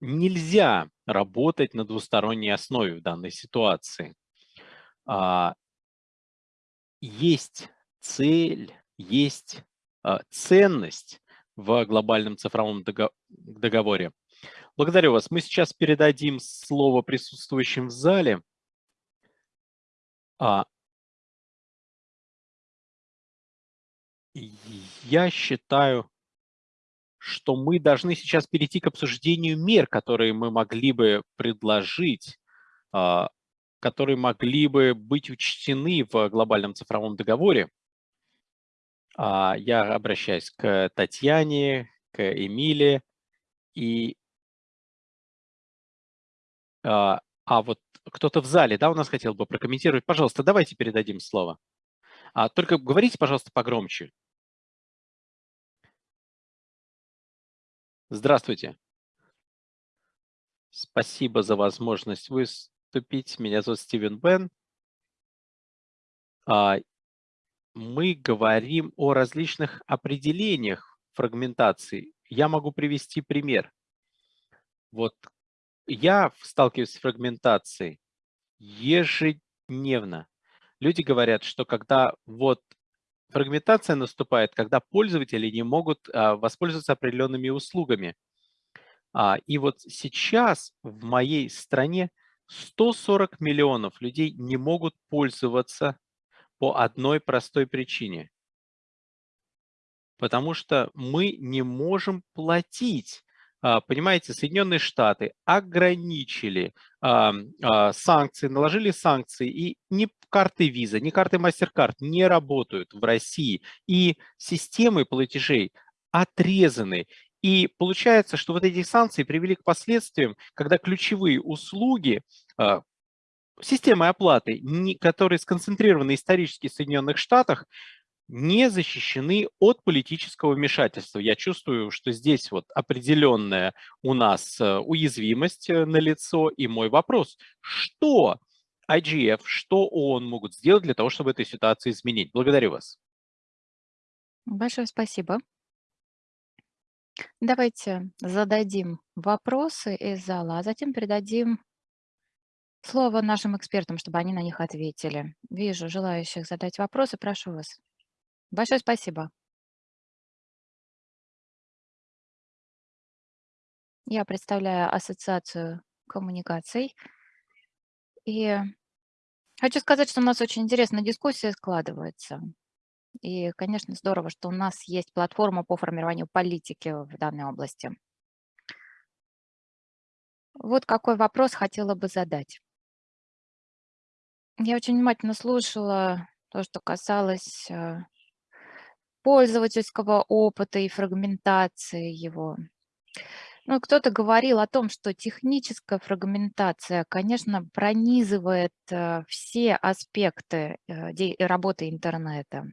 нельзя работать на двусторонней основе в данной ситуации. А, есть цель, есть а, ценность в глобальном цифровом договоре. Благодарю вас. Мы сейчас передадим слово присутствующим в зале. А, я считаю, что мы должны сейчас перейти к обсуждению мер, которые мы могли бы предложить а, которые могли бы быть учтены в глобальном цифровом договоре. А, я обращаюсь к Татьяне, к Эмиле и... А, а вот кто-то в зале, да, у нас хотел бы прокомментировать. Пожалуйста, давайте передадим слово. А, только говорите, пожалуйста, погромче. Здравствуйте. Спасибо за возможность выступить. Меня зовут Стивен Бен. А, мы говорим о различных определениях фрагментации. Я могу привести пример. Вот я сталкиваюсь с фрагментацией ежедневно. Люди говорят, что когда вот фрагментация наступает, когда пользователи не могут а, воспользоваться определенными услугами. А, и вот сейчас в моей стране 140 миллионов людей не могут пользоваться по одной простой причине. Потому что мы не можем платить. А, понимаете, Соединенные Штаты ограничили а, санкции, наложили санкции, и ни карты Visa, ни карты MasterCard не работают в России. И системы платежей отрезаны. И получается, что вот эти санкции привели к последствиям, когда ключевые услуги а, системы оплаты, которые сконцентрированы исторически в Соединенных Штатах, не защищены от политического вмешательства. Я чувствую, что здесь вот определенная у нас э, уязвимость э, на лицо. И мой вопрос, что IGF, что ООН могут сделать для того, чтобы эту ситуацию изменить? Благодарю вас. Большое спасибо. Давайте зададим вопросы из зала, а затем передадим слово нашим экспертам, чтобы они на них ответили. Вижу желающих задать вопросы. Прошу вас. Большое спасибо. Я представляю Ассоциацию коммуникаций. И хочу сказать, что у нас очень интересная дискуссия складывается. И, конечно, здорово, что у нас есть платформа по формированию политики в данной области. Вот какой вопрос хотела бы задать. Я очень внимательно слушала то, что касалось э, пользовательского опыта и фрагментации его. Ну, кто-то говорил о том, что техническая фрагментация, конечно, пронизывает э, все аспекты э, работы интернета.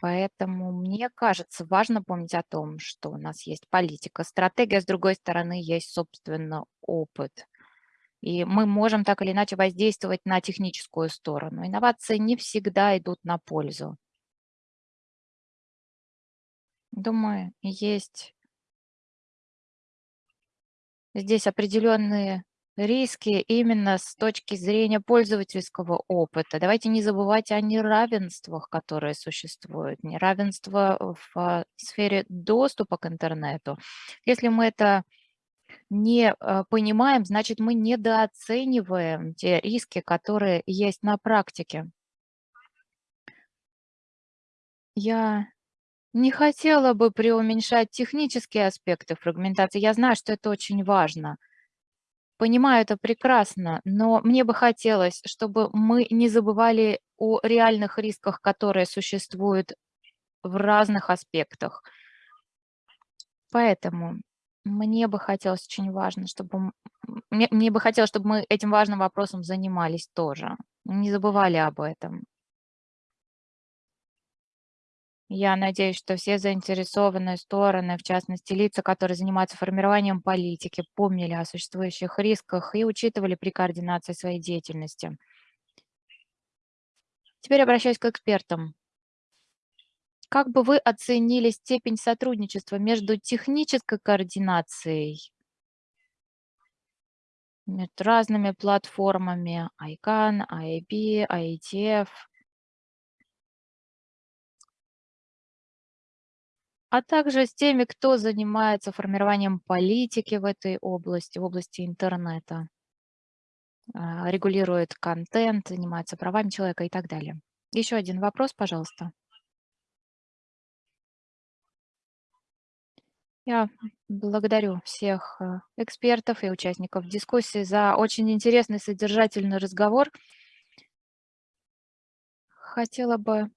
Поэтому мне кажется, важно помнить о том, что у нас есть политика, стратегия, с другой стороны, есть, собственно, опыт. И мы можем так или иначе воздействовать на техническую сторону. Инновации не всегда идут на пользу. Думаю, есть здесь определенные риски именно с точки зрения пользовательского опыта. Давайте не забывать о неравенствах, которые существуют. Неравенство в сфере доступа к интернету. Если мы это не э, понимаем, значит, мы недооцениваем те риски, которые есть на практике. Я не хотела бы преуменьшать технические аспекты фрагментации. Я знаю, что это очень важно. Понимаю это прекрасно, но мне бы хотелось, чтобы мы не забывали о реальных рисках, которые существуют в разных аспектах. Поэтому мне бы хотелось очень важно, чтобы мне, мне бы хотелось, чтобы мы этим важным вопросом занимались тоже. Не забывали об этом. Я надеюсь, что все заинтересованные стороны, в частности лица, которые занимаются формированием политики, помнили о существующих рисках и учитывали при координации своей деятельности. Теперь обращаюсь к экспертам. Как бы вы оценили степень сотрудничества между технической координацией между разными платформами ICANN, IAB, IETF, а также с теми, кто занимается формированием политики в этой области, в области интернета, а, регулирует контент, занимается правами человека и так далее. Еще один вопрос, пожалуйста. Я благодарю всех э, экспертов и участников дискуссии за очень интересный содержательный разговор. Хотела бы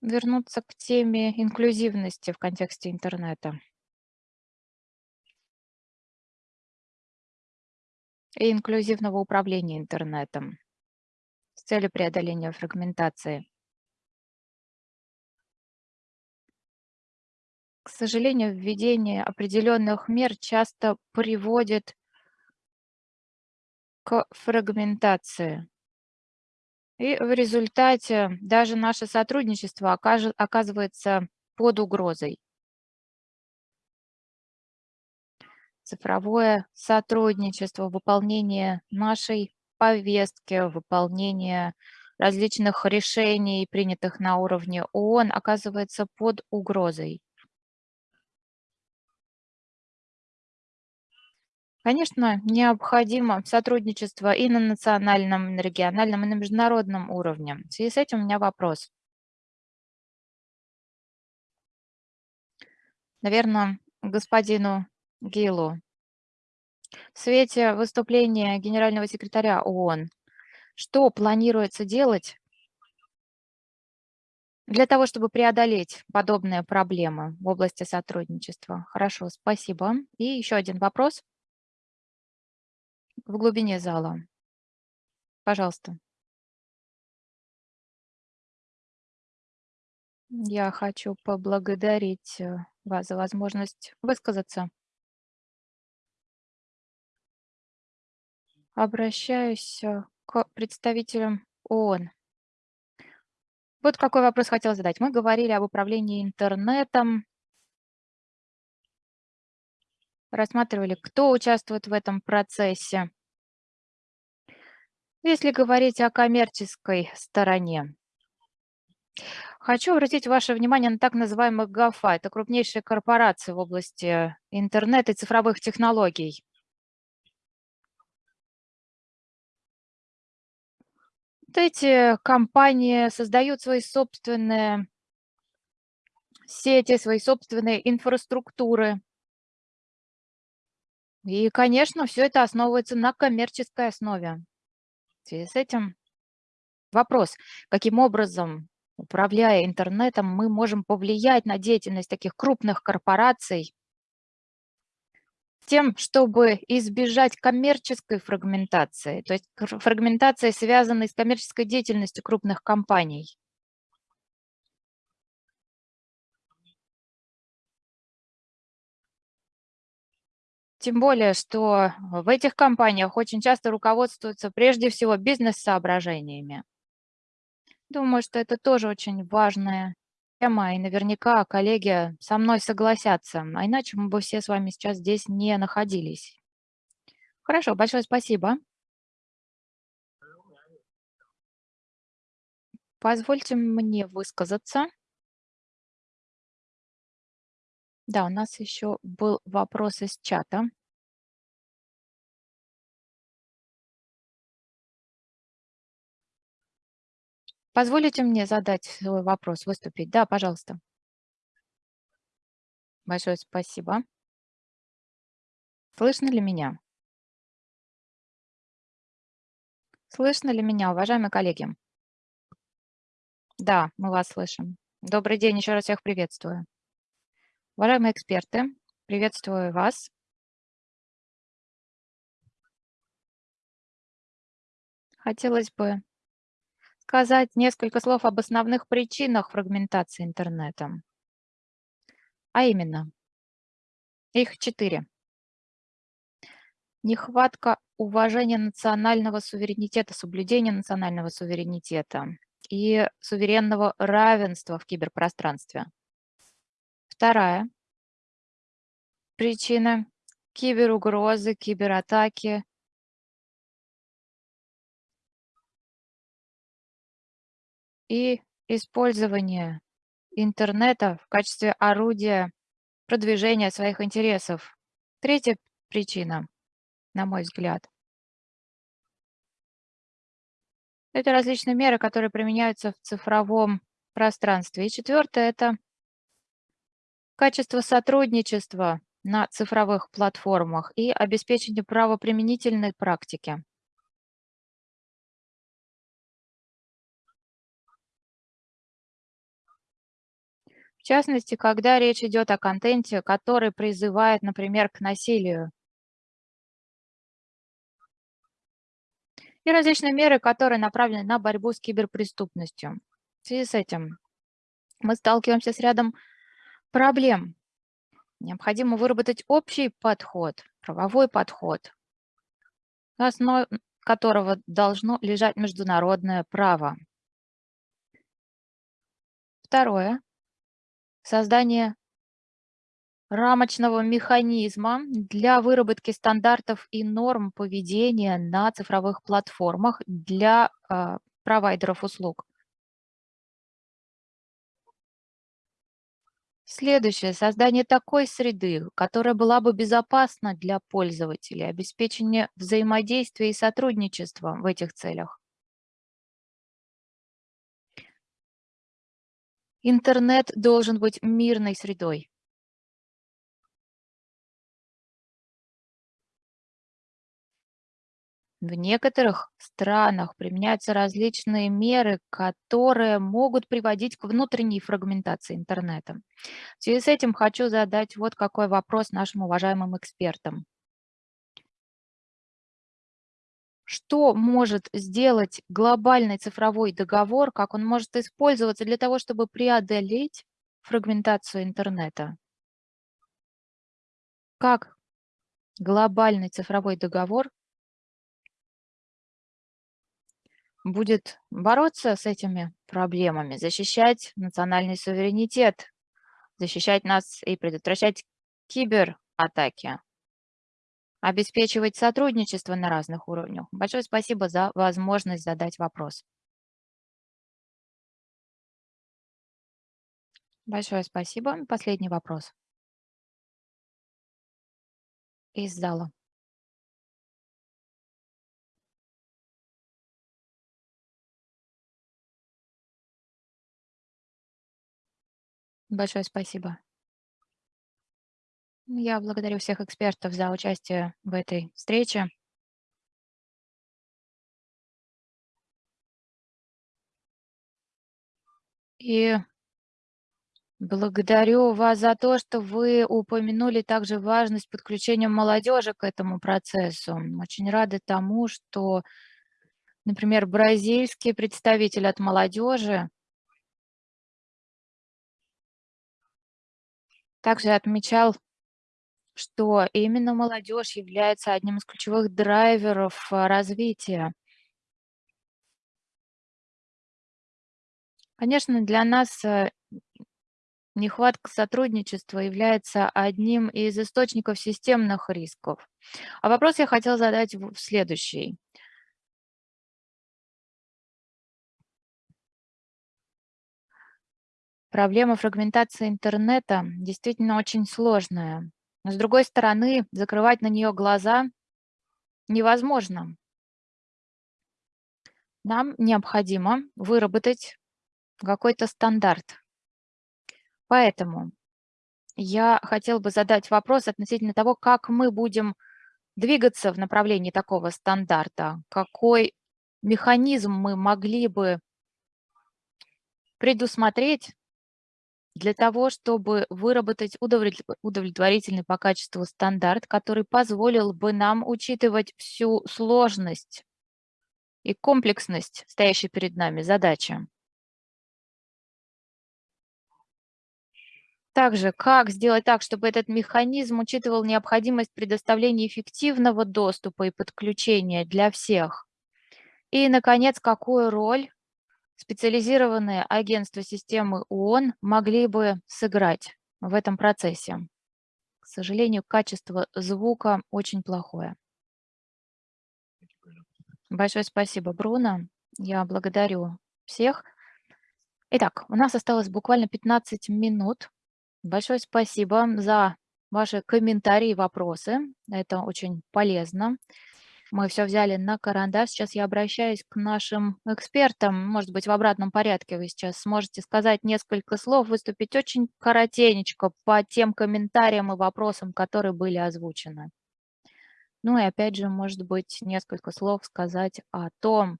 вернуться к теме инклюзивности в контексте интернета. И инклюзивного управления интернетом с целью преодоления фрагментации. К сожалению, введение определенных мер часто приводит к фрагментации. И в результате даже наше сотрудничество оказывается под угрозой. Цифровое сотрудничество, выполнение нашей повестки, выполнение различных решений, принятых на уровне ООН, оказывается под угрозой. Конечно, необходимо сотрудничество и на национальном, и на региональном, и на международном уровне. В связи с этим у меня вопрос. Наверное, господину Гилу. В свете выступления генерального секретаря ООН, что планируется делать для того, чтобы преодолеть подобные проблемы в области сотрудничества? Хорошо, спасибо. И еще один вопрос в глубине зала. Пожалуйста. Я хочу поблагодарить э, вас за возможность высказаться. Обращаюсь э, к представителям ООН. Вот какой вопрос хотел задать. Мы говорили об управлении интернетом, рассматривали, кто участвует в этом процессе. Если говорить о коммерческой стороне, хочу обратить ваше внимание на так называемых ГАФА. Это крупнейшие корпорации в области интернета и цифровых технологий. Вот эти компании создают свои собственные сети, свои собственные инфраструктуры. И, конечно, все это основывается на коммерческой основе. Связи с этим вопрос, каким образом, управляя интернетом, мы можем повлиять на деятельность таких крупных корпораций, тем, чтобы избежать коммерческой фрагментации, то есть фрагментации, связанной с коммерческой деятельностью крупных компаний. Тем более, что в этих компаниях очень часто руководствуются прежде всего бизнес-соображениями. Думаю, что это тоже очень важная тема, и наверняка коллеги со мной согласятся, а иначе мы бы все с вами сейчас здесь не находились. Хорошо, большое спасибо. Позвольте мне высказаться. Да, у нас еще был вопрос из чата. Позволите мне задать свой вопрос, выступить? Да, пожалуйста. Большое спасибо. Слышно ли меня? Слышно ли меня, уважаемые коллеги? Да, мы вас слышим. Добрый день, еще раз всех приветствую. Уважаемые эксперты, приветствую вас. Хотелось бы сказать несколько слов об основных причинах фрагментации интернета. А именно, их четыре. Нехватка уважения национального суверенитета, соблюдения национального суверенитета и суверенного равенства в киберпространстве. Вторая причина – киберугрозы, кибератаки, и использование интернета в качестве орудия продвижения своих интересов. Третья причина, на мой взгляд, это различные меры, которые применяются в цифровом пространстве. И четвертое – это качество сотрудничества на цифровых платформах и обеспечение правоприменительной практики. В частности, когда речь идет о контенте, который призывает, например, к насилию. И различные меры, которые направлены на борьбу с киберпреступностью. В связи с этим мы сталкиваемся с рядом проблем. Необходимо выработать общий подход, правовой подход, на основе которого должно лежать международное право. Второе создание рамочного механизма для выработки стандартов и норм поведения на цифровых платформах для э, провайдеров услуг. Следующее. Создание такой среды, которая была бы безопасна для пользователей, обеспечение взаимодействия и сотрудничества в этих целях. Интернет должен быть мирной средой. В некоторых странах применяются различные меры, которые могут приводить к внутренней фрагментации интернета. В связи с этим хочу задать вот какой вопрос нашим уважаемым экспертам. что может сделать глобальный цифровой договор, как он может использоваться для того, чтобы преодолеть фрагментацию интернета. Как глобальный цифровой договор будет бороться с этими проблемами, защищать национальный суверенитет, защищать нас и предотвращать кибератаки обеспечивать сотрудничество на разных уровнях. Большое спасибо за возможность задать вопрос. Большое спасибо. Последний вопрос. Из зала. Большое спасибо. Я благодарю всех экспертов за участие в этой встрече. И благодарю вас за то, что вы упомянули также важность подключения молодежи к этому процессу. Очень рады тому, что, например, бразильский представитель от молодежи также отмечал что именно молодежь является одним из ключевых драйверов а, развития. Конечно, для нас э, нехватка сотрудничества является одним из источников системных рисков. А вопрос я хотела задать следующий. Проблема фрагментации интернета действительно очень сложная. Но с другой стороны, закрывать на нее глаза невозможно. Нам необходимо выработать какой-то стандарт. Поэтому я хотела бы задать вопрос относительно того, как мы будем двигаться в направлении такого стандарта, какой механизм мы могли бы предусмотреть для того, чтобы выработать удовлетворительный по качеству стандарт, который позволил бы нам учитывать всю сложность и комплексность стоящей перед нами задачи. Также, как сделать так, чтобы этот механизм учитывал необходимость предоставления эффективного доступа и подключения для всех? И, наконец, какую роль специализированные агентства системы ООН могли бы сыграть в этом процессе? К сожалению, качество звука очень плохое. Большое спасибо, Бруно. Я благодарю всех. Итак, у нас осталось буквально 15 минут Большое спасибо за ваши комментарии и вопросы. Это очень полезно. Мы все взяли на карандаш. Сейчас я обращаюсь к нашим экспертам. Может быть, в обратном порядке вы сейчас сможете сказать несколько слов, выступить очень коротенечко по тем комментариям и вопросам, которые были озвучены. Ну и опять же, может быть, несколько слов сказать о том,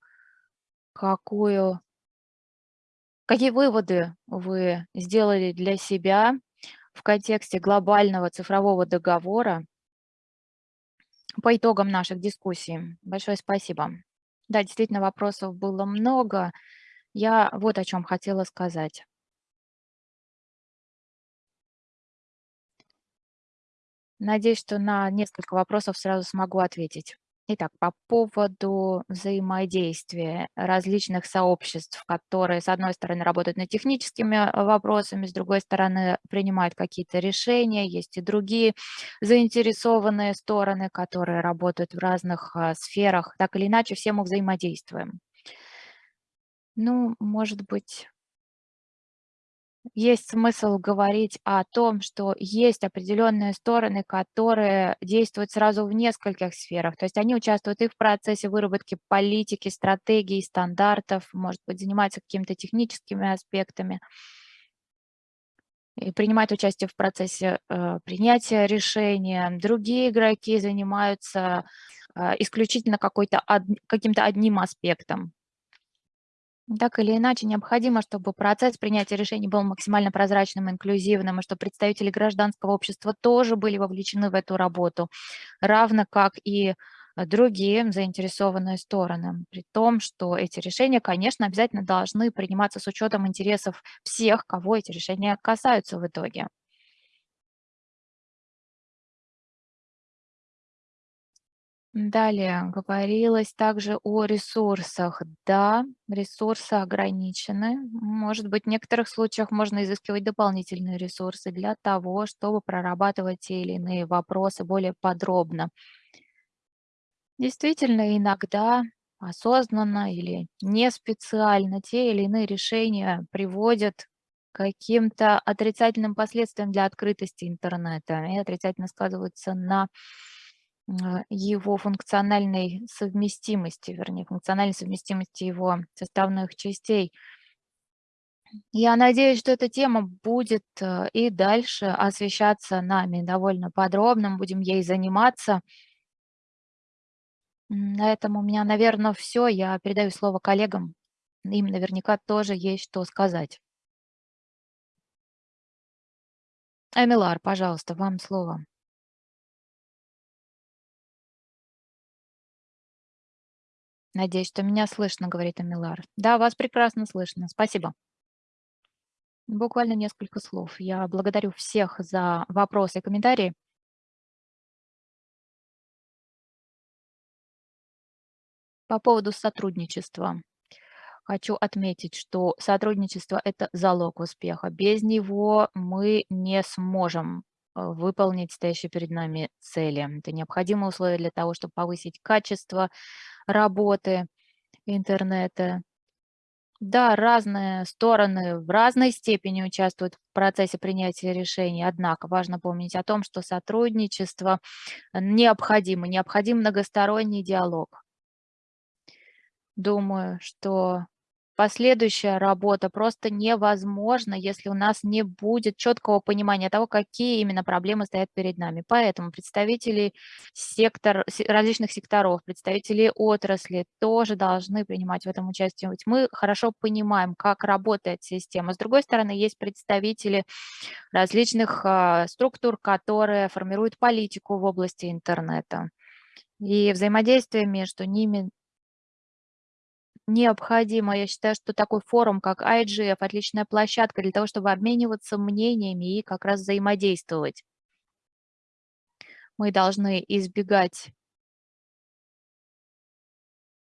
какую, какие выводы вы сделали для себя в контексте глобального цифрового договора по итогам наших дискуссий. Большое спасибо. Да, действительно, вопросов было много. Я вот о чем хотела сказать. Надеюсь, что на несколько вопросов сразу смогу ответить. Итак, по поводу взаимодействия различных сообществ, которые, с одной стороны, работают над техническими э, вопросами, с другой стороны, принимают какие-то решения, есть и другие заинтересованные стороны, которые работают в разных а, сферах. Так или иначе, все мы взаимодействуем. Ну, может быть, есть смысл говорить о том, что есть определенные стороны, которые действуют сразу в нескольких сферах. То есть они участвуют и в процессе выработки политики, стратегий, стандартов, может быть, занимаются какими-то техническими аспектами и принимают участие в процессе э, принятия решения. Другие игроки занимаются э, исключительно каким-то одним аспектом. Так или иначе, необходимо, чтобы процесс принятия решений был максимально прозрачным, инклюзивным, и чтобы представители гражданского общества тоже были вовлечены в эту работу, равно как и другие заинтересованные стороны. При том, что эти решения, конечно, обязательно должны приниматься с учетом интересов всех, кого эти решения касаются в итоге. Далее говорилось также о ресурсах. Да, ресурсы ограничены. Может быть, в некоторых случаях можно изыскивать дополнительные ресурсы для того, чтобы прорабатывать те или иные вопросы более подробно. Действительно, иногда осознанно или не специально те или иные решения приводят каким-то отрицательным последствиям для открытости интернета и отрицательно сказываются на его функциональной совместимости, вернее, функциональной совместимости его составных частей. Я надеюсь, что эта тема будет э, и дальше освещаться нами довольно подробно, будем ей заниматься. На этом у меня, наверное, все. Я передаю слово коллегам. Им наверняка тоже есть что сказать. Эмилар, пожалуйста, вам слово. Надеюсь, что меня слышно, говорит Амилар. Да, вас прекрасно слышно. Спасибо. Буквально несколько слов. Я благодарю всех за вопросы и комментарии. По поводу сотрудничества. Хочу отметить, что сотрудничество – это залог успеха. Без него мы не сможем выполнить стоящие перед нами цели. Это необходимое условие для того, чтобы повысить качество работы интернета. Да, разные стороны в разной степени участвуют в процессе принятия решений, однако важно помнить о том, что сотрудничество необходимо, необходим многосторонний диалог. Думаю, что Последующая работа просто невозможна, если у нас не будет четкого понимания того, какие именно проблемы стоят перед нами. Поэтому представители сектор, различных секторов, представители отрасли тоже должны принимать в этом участие. Ведь мы хорошо понимаем, как работает система. С другой стороны, есть представители различных а, структур, которые формируют политику в области интернета. И взаимодействие между ними необходимо. Я считаю, что такой форум, как IGF, отличная площадка для того, чтобы обмениваться мнениями и как раз взаимодействовать. Мы должны избегать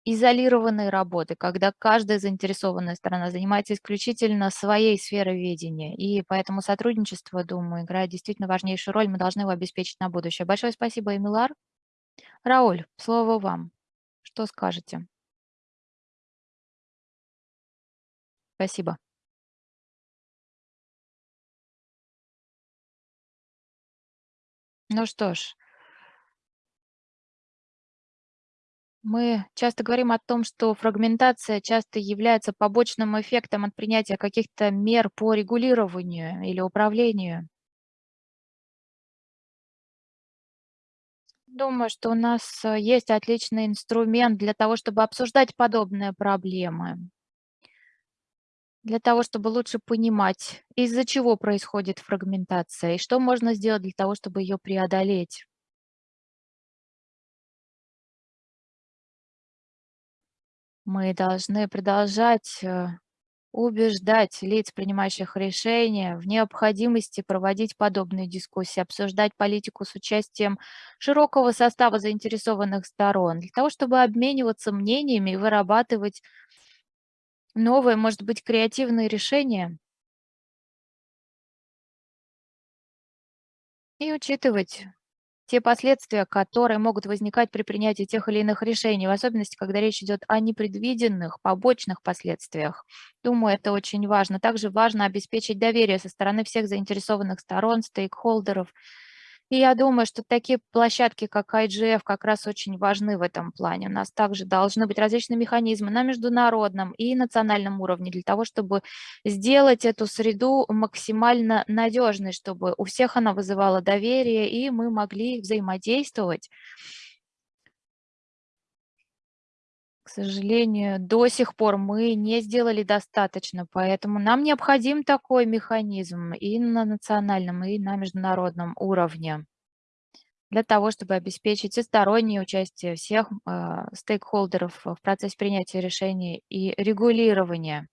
изолированной работы, когда каждая заинтересованная сторона занимается исключительно своей сферой видения. И поэтому сотрудничество, думаю, играет действительно важнейшую роль. Мы должны его обеспечить на будущее. Большое спасибо, Эмилар. Рауль, слово вам. Что скажете? Спасибо. Ну что ж, мы часто говорим о том, что фрагментация часто является побочным эффектом от принятия каких-то мер по регулированию или управлению. Думаю, что у нас э, есть отличный инструмент для того, чтобы обсуждать подобные проблемы для того, чтобы лучше понимать, из-за чего происходит фрагментация и что можно сделать для того, чтобы ее преодолеть. Мы должны продолжать э, убеждать лиц, принимающих решения, в необходимости проводить подобные дискуссии, обсуждать политику с участием широкого состава заинтересованных сторон, для того, чтобы обмениваться мнениями и вырабатывать новые, может быть, креативные решения и учитывать те последствия, которые могут возникать при принятии тех или иных решений, в особенности, когда речь идет о непредвиденных побочных последствиях. Думаю, это очень важно. Также важно обеспечить доверие со стороны всех заинтересованных сторон, стейкхолдеров, и я думаю, что такие площадки, как IGF, как раз очень важны в этом плане. У нас также должны быть различные механизмы на международном и национальном уровне для того, чтобы сделать эту среду максимально надежной, чтобы у всех она вызывала доверие, и мы могли взаимодействовать сожалению, до сих пор мы не сделали достаточно, поэтому нам необходим такой механизм и на национальном, и на международном уровне для того, чтобы обеспечить всестороннее участие всех э, стейкхолдеров в процессе принятия решений и регулирования.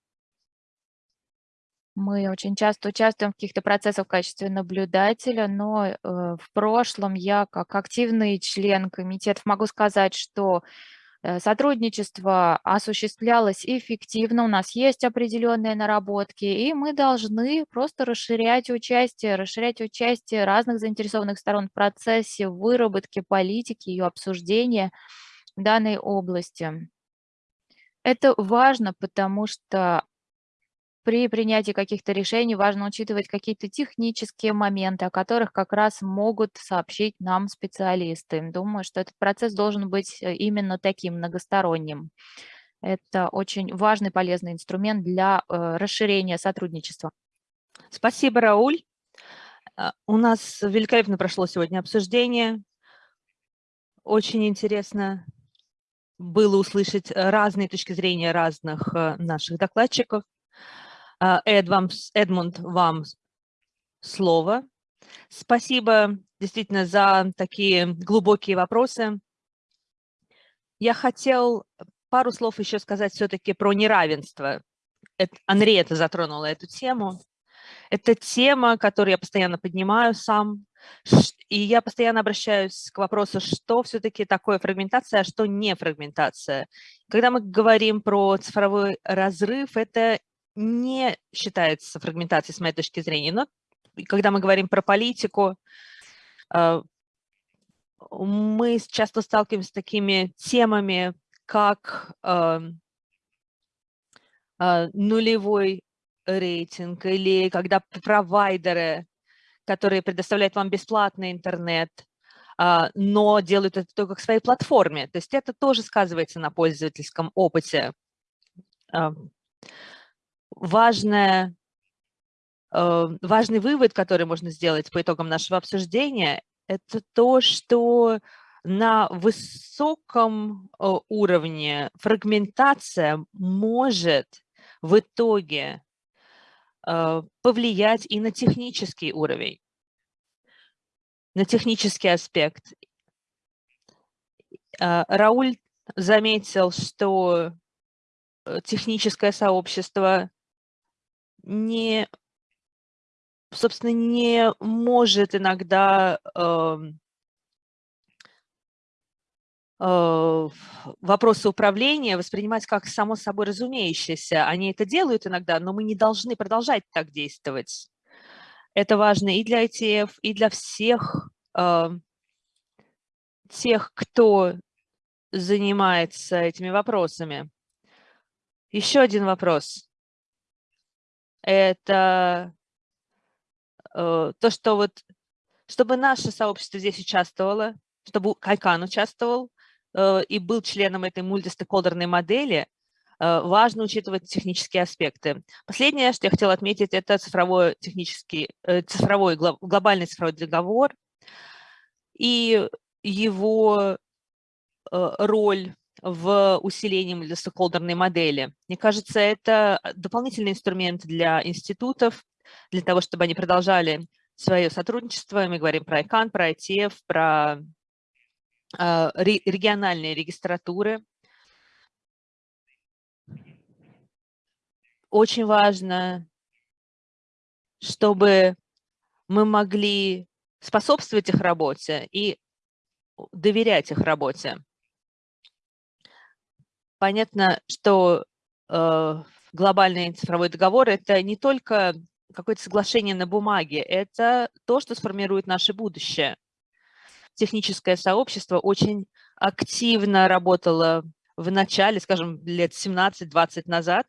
Мы очень часто участвуем в каких-то процессах в качестве наблюдателя, но э, в прошлом я как активный член комитетов могу сказать, что сотрудничество осуществлялось эффективно, у нас есть определенные наработки, и мы должны просто расширять участие, расширять участие разных заинтересованных сторон в процессе выработки политики, ее обсуждения в данной области. Это важно, потому что при принятии каких-то решений важно учитывать какие-то технические моменты, о которых как раз могут сообщить нам специалисты. Думаю, что этот процесс должен быть э, именно таким многосторонним. Это очень важный, полезный инструмент для э, расширения сотрудничества. Спасибо, Рауль. А, у нас великолепно прошло сегодня обсуждение. Очень интересно было услышать разные точки зрения разных э, наших докладчиков. А, Эд, вам, Эдмунд, вам слово. Спасибо действительно за такие глубокие вопросы. Я хотел пару слов еще сказать все-таки про неравенство. Это, Анри это затронула эту тему. Это тема, которую я постоянно поднимаю сам И я постоянно обращаюсь к вопросу, что все-таки такое фрагментация, а что не фрагментация. Когда мы говорим про цифровой разрыв, это не считается фрагментацией с моей точки зрения. Но когда мы говорим про политику, э, мы часто сталкиваемся с такими темами, как эм, э, нулевой рейтинг или когда провайдеры которые предоставляют вам бесплатный интернет, но делают это только к своей платформе. То есть это тоже сказывается на пользовательском опыте. А, важное, а, важный вывод, который можно сделать по итогам нашего обсуждения, это то, что на высоком уровне фрагментация может в итоге Э, повлиять и на технический уровень, на технический аспект. Э, Рауль заметил, что э, техническое сообщество не, собственно, не может иногда эм, Э, вопросы управления воспринимать как само собой разумеющееся. Они это делают иногда, но мы не должны продолжать так действовать. Это важно и для ITF, и для всех э, тех, кто занимается этими вопросами. Еще один вопрос. Это э, то, что вот, чтобы наше сообщество здесь участвовало, чтобы Кайкан участвовал, Э, и был членом этой мультистейкхолдерной модели, э, важно учитывать технические аспекты. Последнее, что я хотела отметить, это цифровой, технический, цифровой, глобальный цифровой договор и его роль в усилении мультистейкхолдерной модели. Мне кажется, это дополнительный инструмент для институтов, для того, чтобы они продолжали свое сотрудничество. Мы говорим про ICANN, про ITF, про а, региональные регистратуры. Очень важно, чтобы мы могли способствовать их работе и доверять их работе. Понятно, что э, глобальный цифровой договор – это не только какое-то соглашение на бумаге, это то, что сформирует наше будущее – техническое сообщество очень активно работало в начале, скажем, лет 17-20 назад.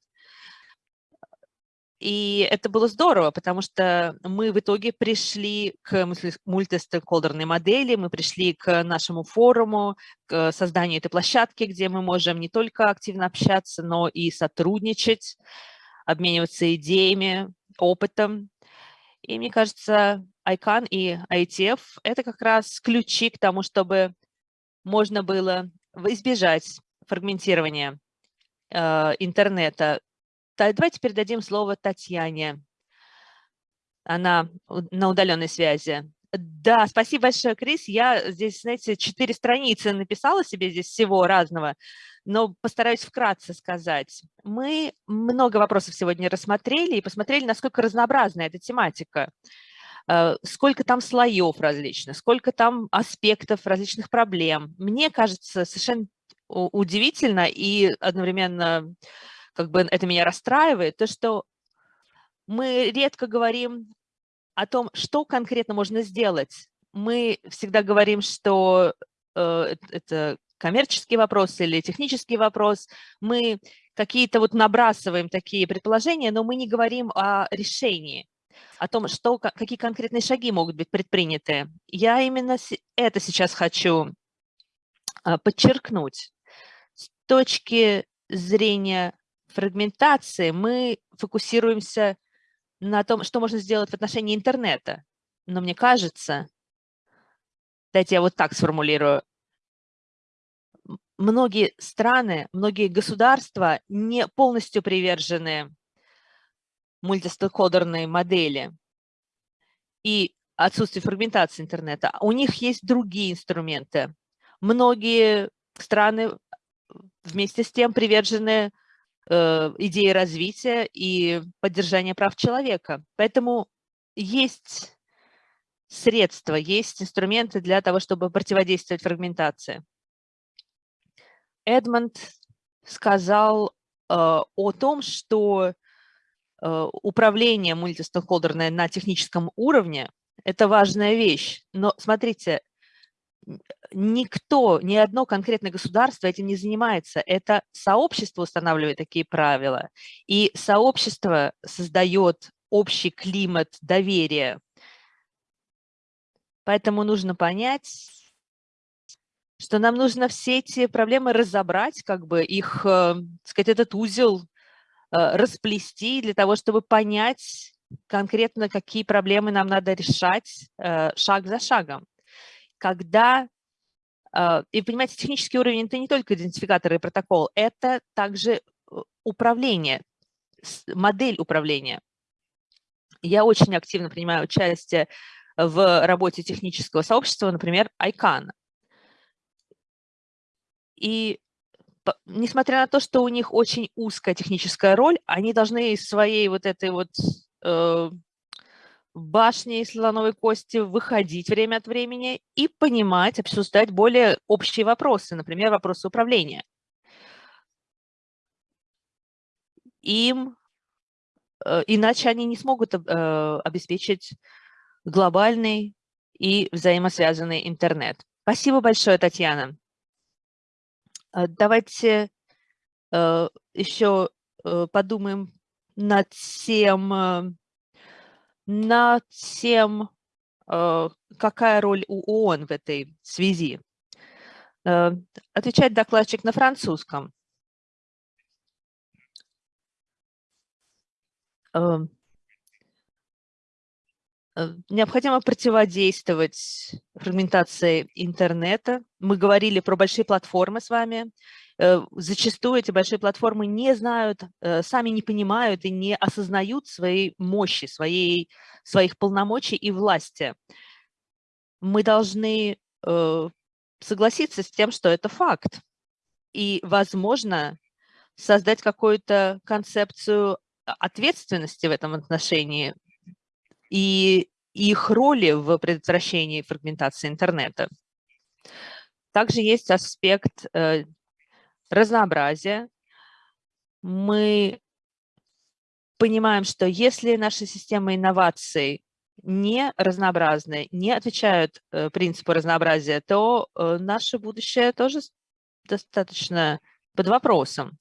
И это было здорово, потому что мы в итоге пришли к мультистейкхолдерной модели, мы пришли к нашему форуму, к созданию этой площадки, где мы можем не только активно общаться, но и сотрудничать, обмениваться идеями, опытом. И мне кажется, ICANN и ITF – это как раз ключи к тому, чтобы можно было избежать фрагментирования э, интернета. Давайте передадим слово Татьяне. Она на удаленной связи. Да, спасибо большое, Крис. Я здесь, знаете, четыре страницы написала себе здесь всего разного, но постараюсь вкратце сказать. Мы много вопросов сегодня рассмотрели и посмотрели, насколько разнообразна эта тематика. Э, сколько там слоев различных, сколько там аспектов различных проблем. Мне кажется совершенно удивительно и одновременно как бы это меня расстраивает, то, что мы редко говорим о том, что конкретно можно сделать. Мы всегда говорим, что э, это коммерческий вопрос или технический вопрос. Мы какие-то вот набрасываем такие предположения, но мы не говорим о решении о том, что, какие конкретные шаги могут быть предприняты. Я именно это сейчас хочу а, подчеркнуть. С точки зрения фрагментации мы фокусируемся на том, что можно сделать в отношении интернета. Но мне кажется, дайте я вот так сформулирую, многие страны, многие государства не полностью привержены мультистейкхолдерной модели и отсутствие фрагментации интернета, у них есть другие инструменты. Многие страны вместе с тем привержены э, идее развития и поддержания прав человека. Поэтому есть средства, есть инструменты для того, чтобы противодействовать фрагментации. Эдмонд сказал э, о том, что э, управление мультистейкхолдерное на техническом уровне – это важная вещь. Но смотрите, никто, ни одно конкретное государство этим не занимается. Это сообщество устанавливает такие правила, и сообщество создает общий климат доверия. Поэтому нужно понять, что нам нужно все эти проблемы разобрать, как бы их, э, сказать, этот узел э, расплести для того, чтобы понять конкретно, какие проблемы нам надо решать э, шаг за шагом когда, а, и понимаете, технический уровень – это не только идентификатор и протокол, это также э, управление, модель управления. Я очень активно принимаю участие в работе технического сообщества, например, ICANN. И несмотря на то, что у них очень узкая техническая роль, они должны своей вот этой вот э, башни из слоновой кости выходить время от времени и понимать, обсуждать более общие вопросы, например, вопросы управления. Им, э, иначе они не смогут э, обеспечить глобальный и взаимосвязанный интернет. Спасибо большое, Татьяна. Э, давайте еще подумаем над тем, над тем, э, какая роль у ООН в этой связи. Э, отвечает докладчик на французском. Э, необходимо противодействовать фрагментации интернета. Мы говорили про большие платформы с вами. Э, зачастую эти большие платформы не знают, э, сами не понимают и не осознают своей мощи, своей, своих полномочий и власти. Мы должны э, согласиться с тем, что это факт. И, возможно, создать какую-то концепцию ответственности в этом отношении и их роли в предотвращении фрагментации интернета. Также есть аспект разнообразия. Мы понимаем, что если наши системы инноваций не разнообразны, не отвечают э, принципу разнообразия, то э, наше будущее тоже достаточно под вопросом.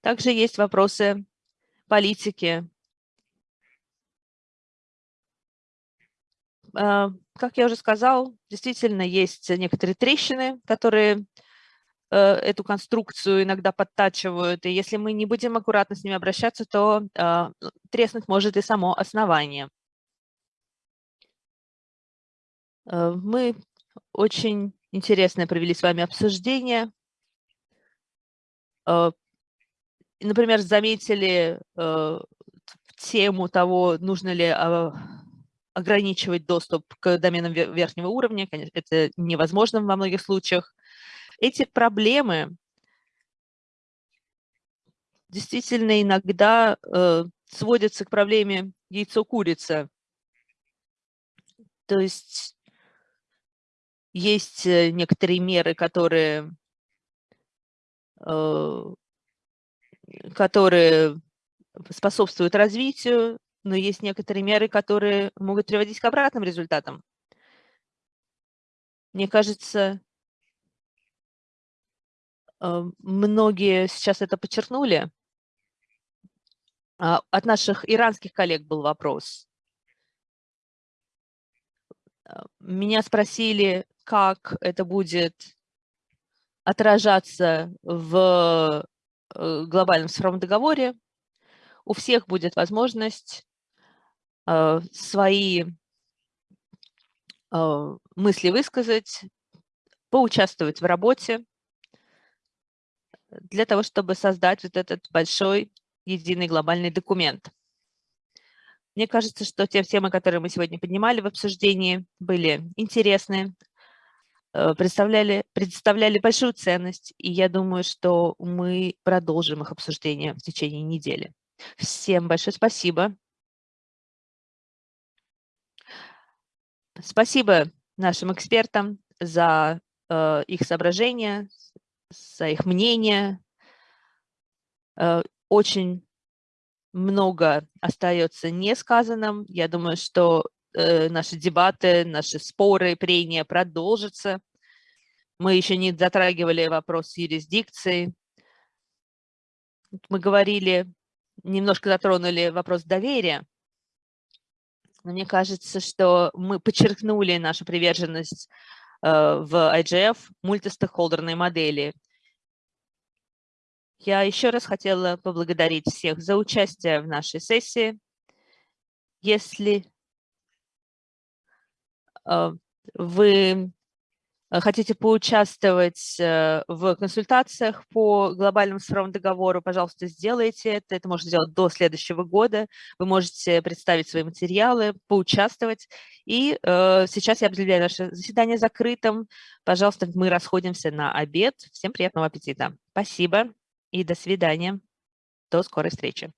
Также есть вопросы политики. Э, как я уже сказал, действительно есть некоторые трещины, которые эту конструкцию иногда подтачивают, и если мы не будем аккуратно с ними обращаться, то э, треснуть может и само основание. Э, мы очень интересное провели с вами обсуждение. Например, заметили тему того, нужно ли ограничивать доступ к доменам верхнего уровня. Конечно, это невозможно во многих случаях. Эти проблемы действительно иногда э, сводятся к проблеме яйцо-курица. То есть есть э, некоторые меры, которые, э, которые способствуют развитию, но есть некоторые меры, которые могут приводить к обратным результатам. Мне кажется, многие сейчас это подчеркнули. А, от наших иранских коллег был вопрос. Э, меня спросили, как это будет отражаться в э, глобальном цифровом договоре. У всех будет возможность свои мысли высказать, поучаствовать в работе для того, чтобы создать вот этот большой единый глобальный документ. Мне кажется, что те темы, которые мы сегодня поднимали в обсуждении, были интересны, э, представляли, представляли большую ценность, и я думаю, что мы продолжим их обсуждение в течение недели. Всем большое спасибо. Спасибо нашим экспертам за э, их соображения, за их мнение. Э, очень много остается несказанным. Я думаю, что э, наши дебаты, наши споры, прения продолжатся. Мы еще не затрагивали вопрос юрисдикции. Мы говорили, немножко затронули вопрос доверия. Но мне кажется, что мы подчеркнули нашу приверженность в IGF мультистейкхолдерной модели. Я еще раз хотела поблагодарить всех за участие в нашей сессии. Если э, вы Э, хотите поучаствовать э, в консультациях по глобальному цифровому договору, пожалуйста, сделайте это. Это можно сделать до следующего года. Вы можете представить свои материалы, поучаствовать. И э, сейчас я объявляю наше заседание закрытым. Пожалуйста, мы расходимся на обед. Всем приятного аппетита. Спасибо и до свидания. До скорой встречи.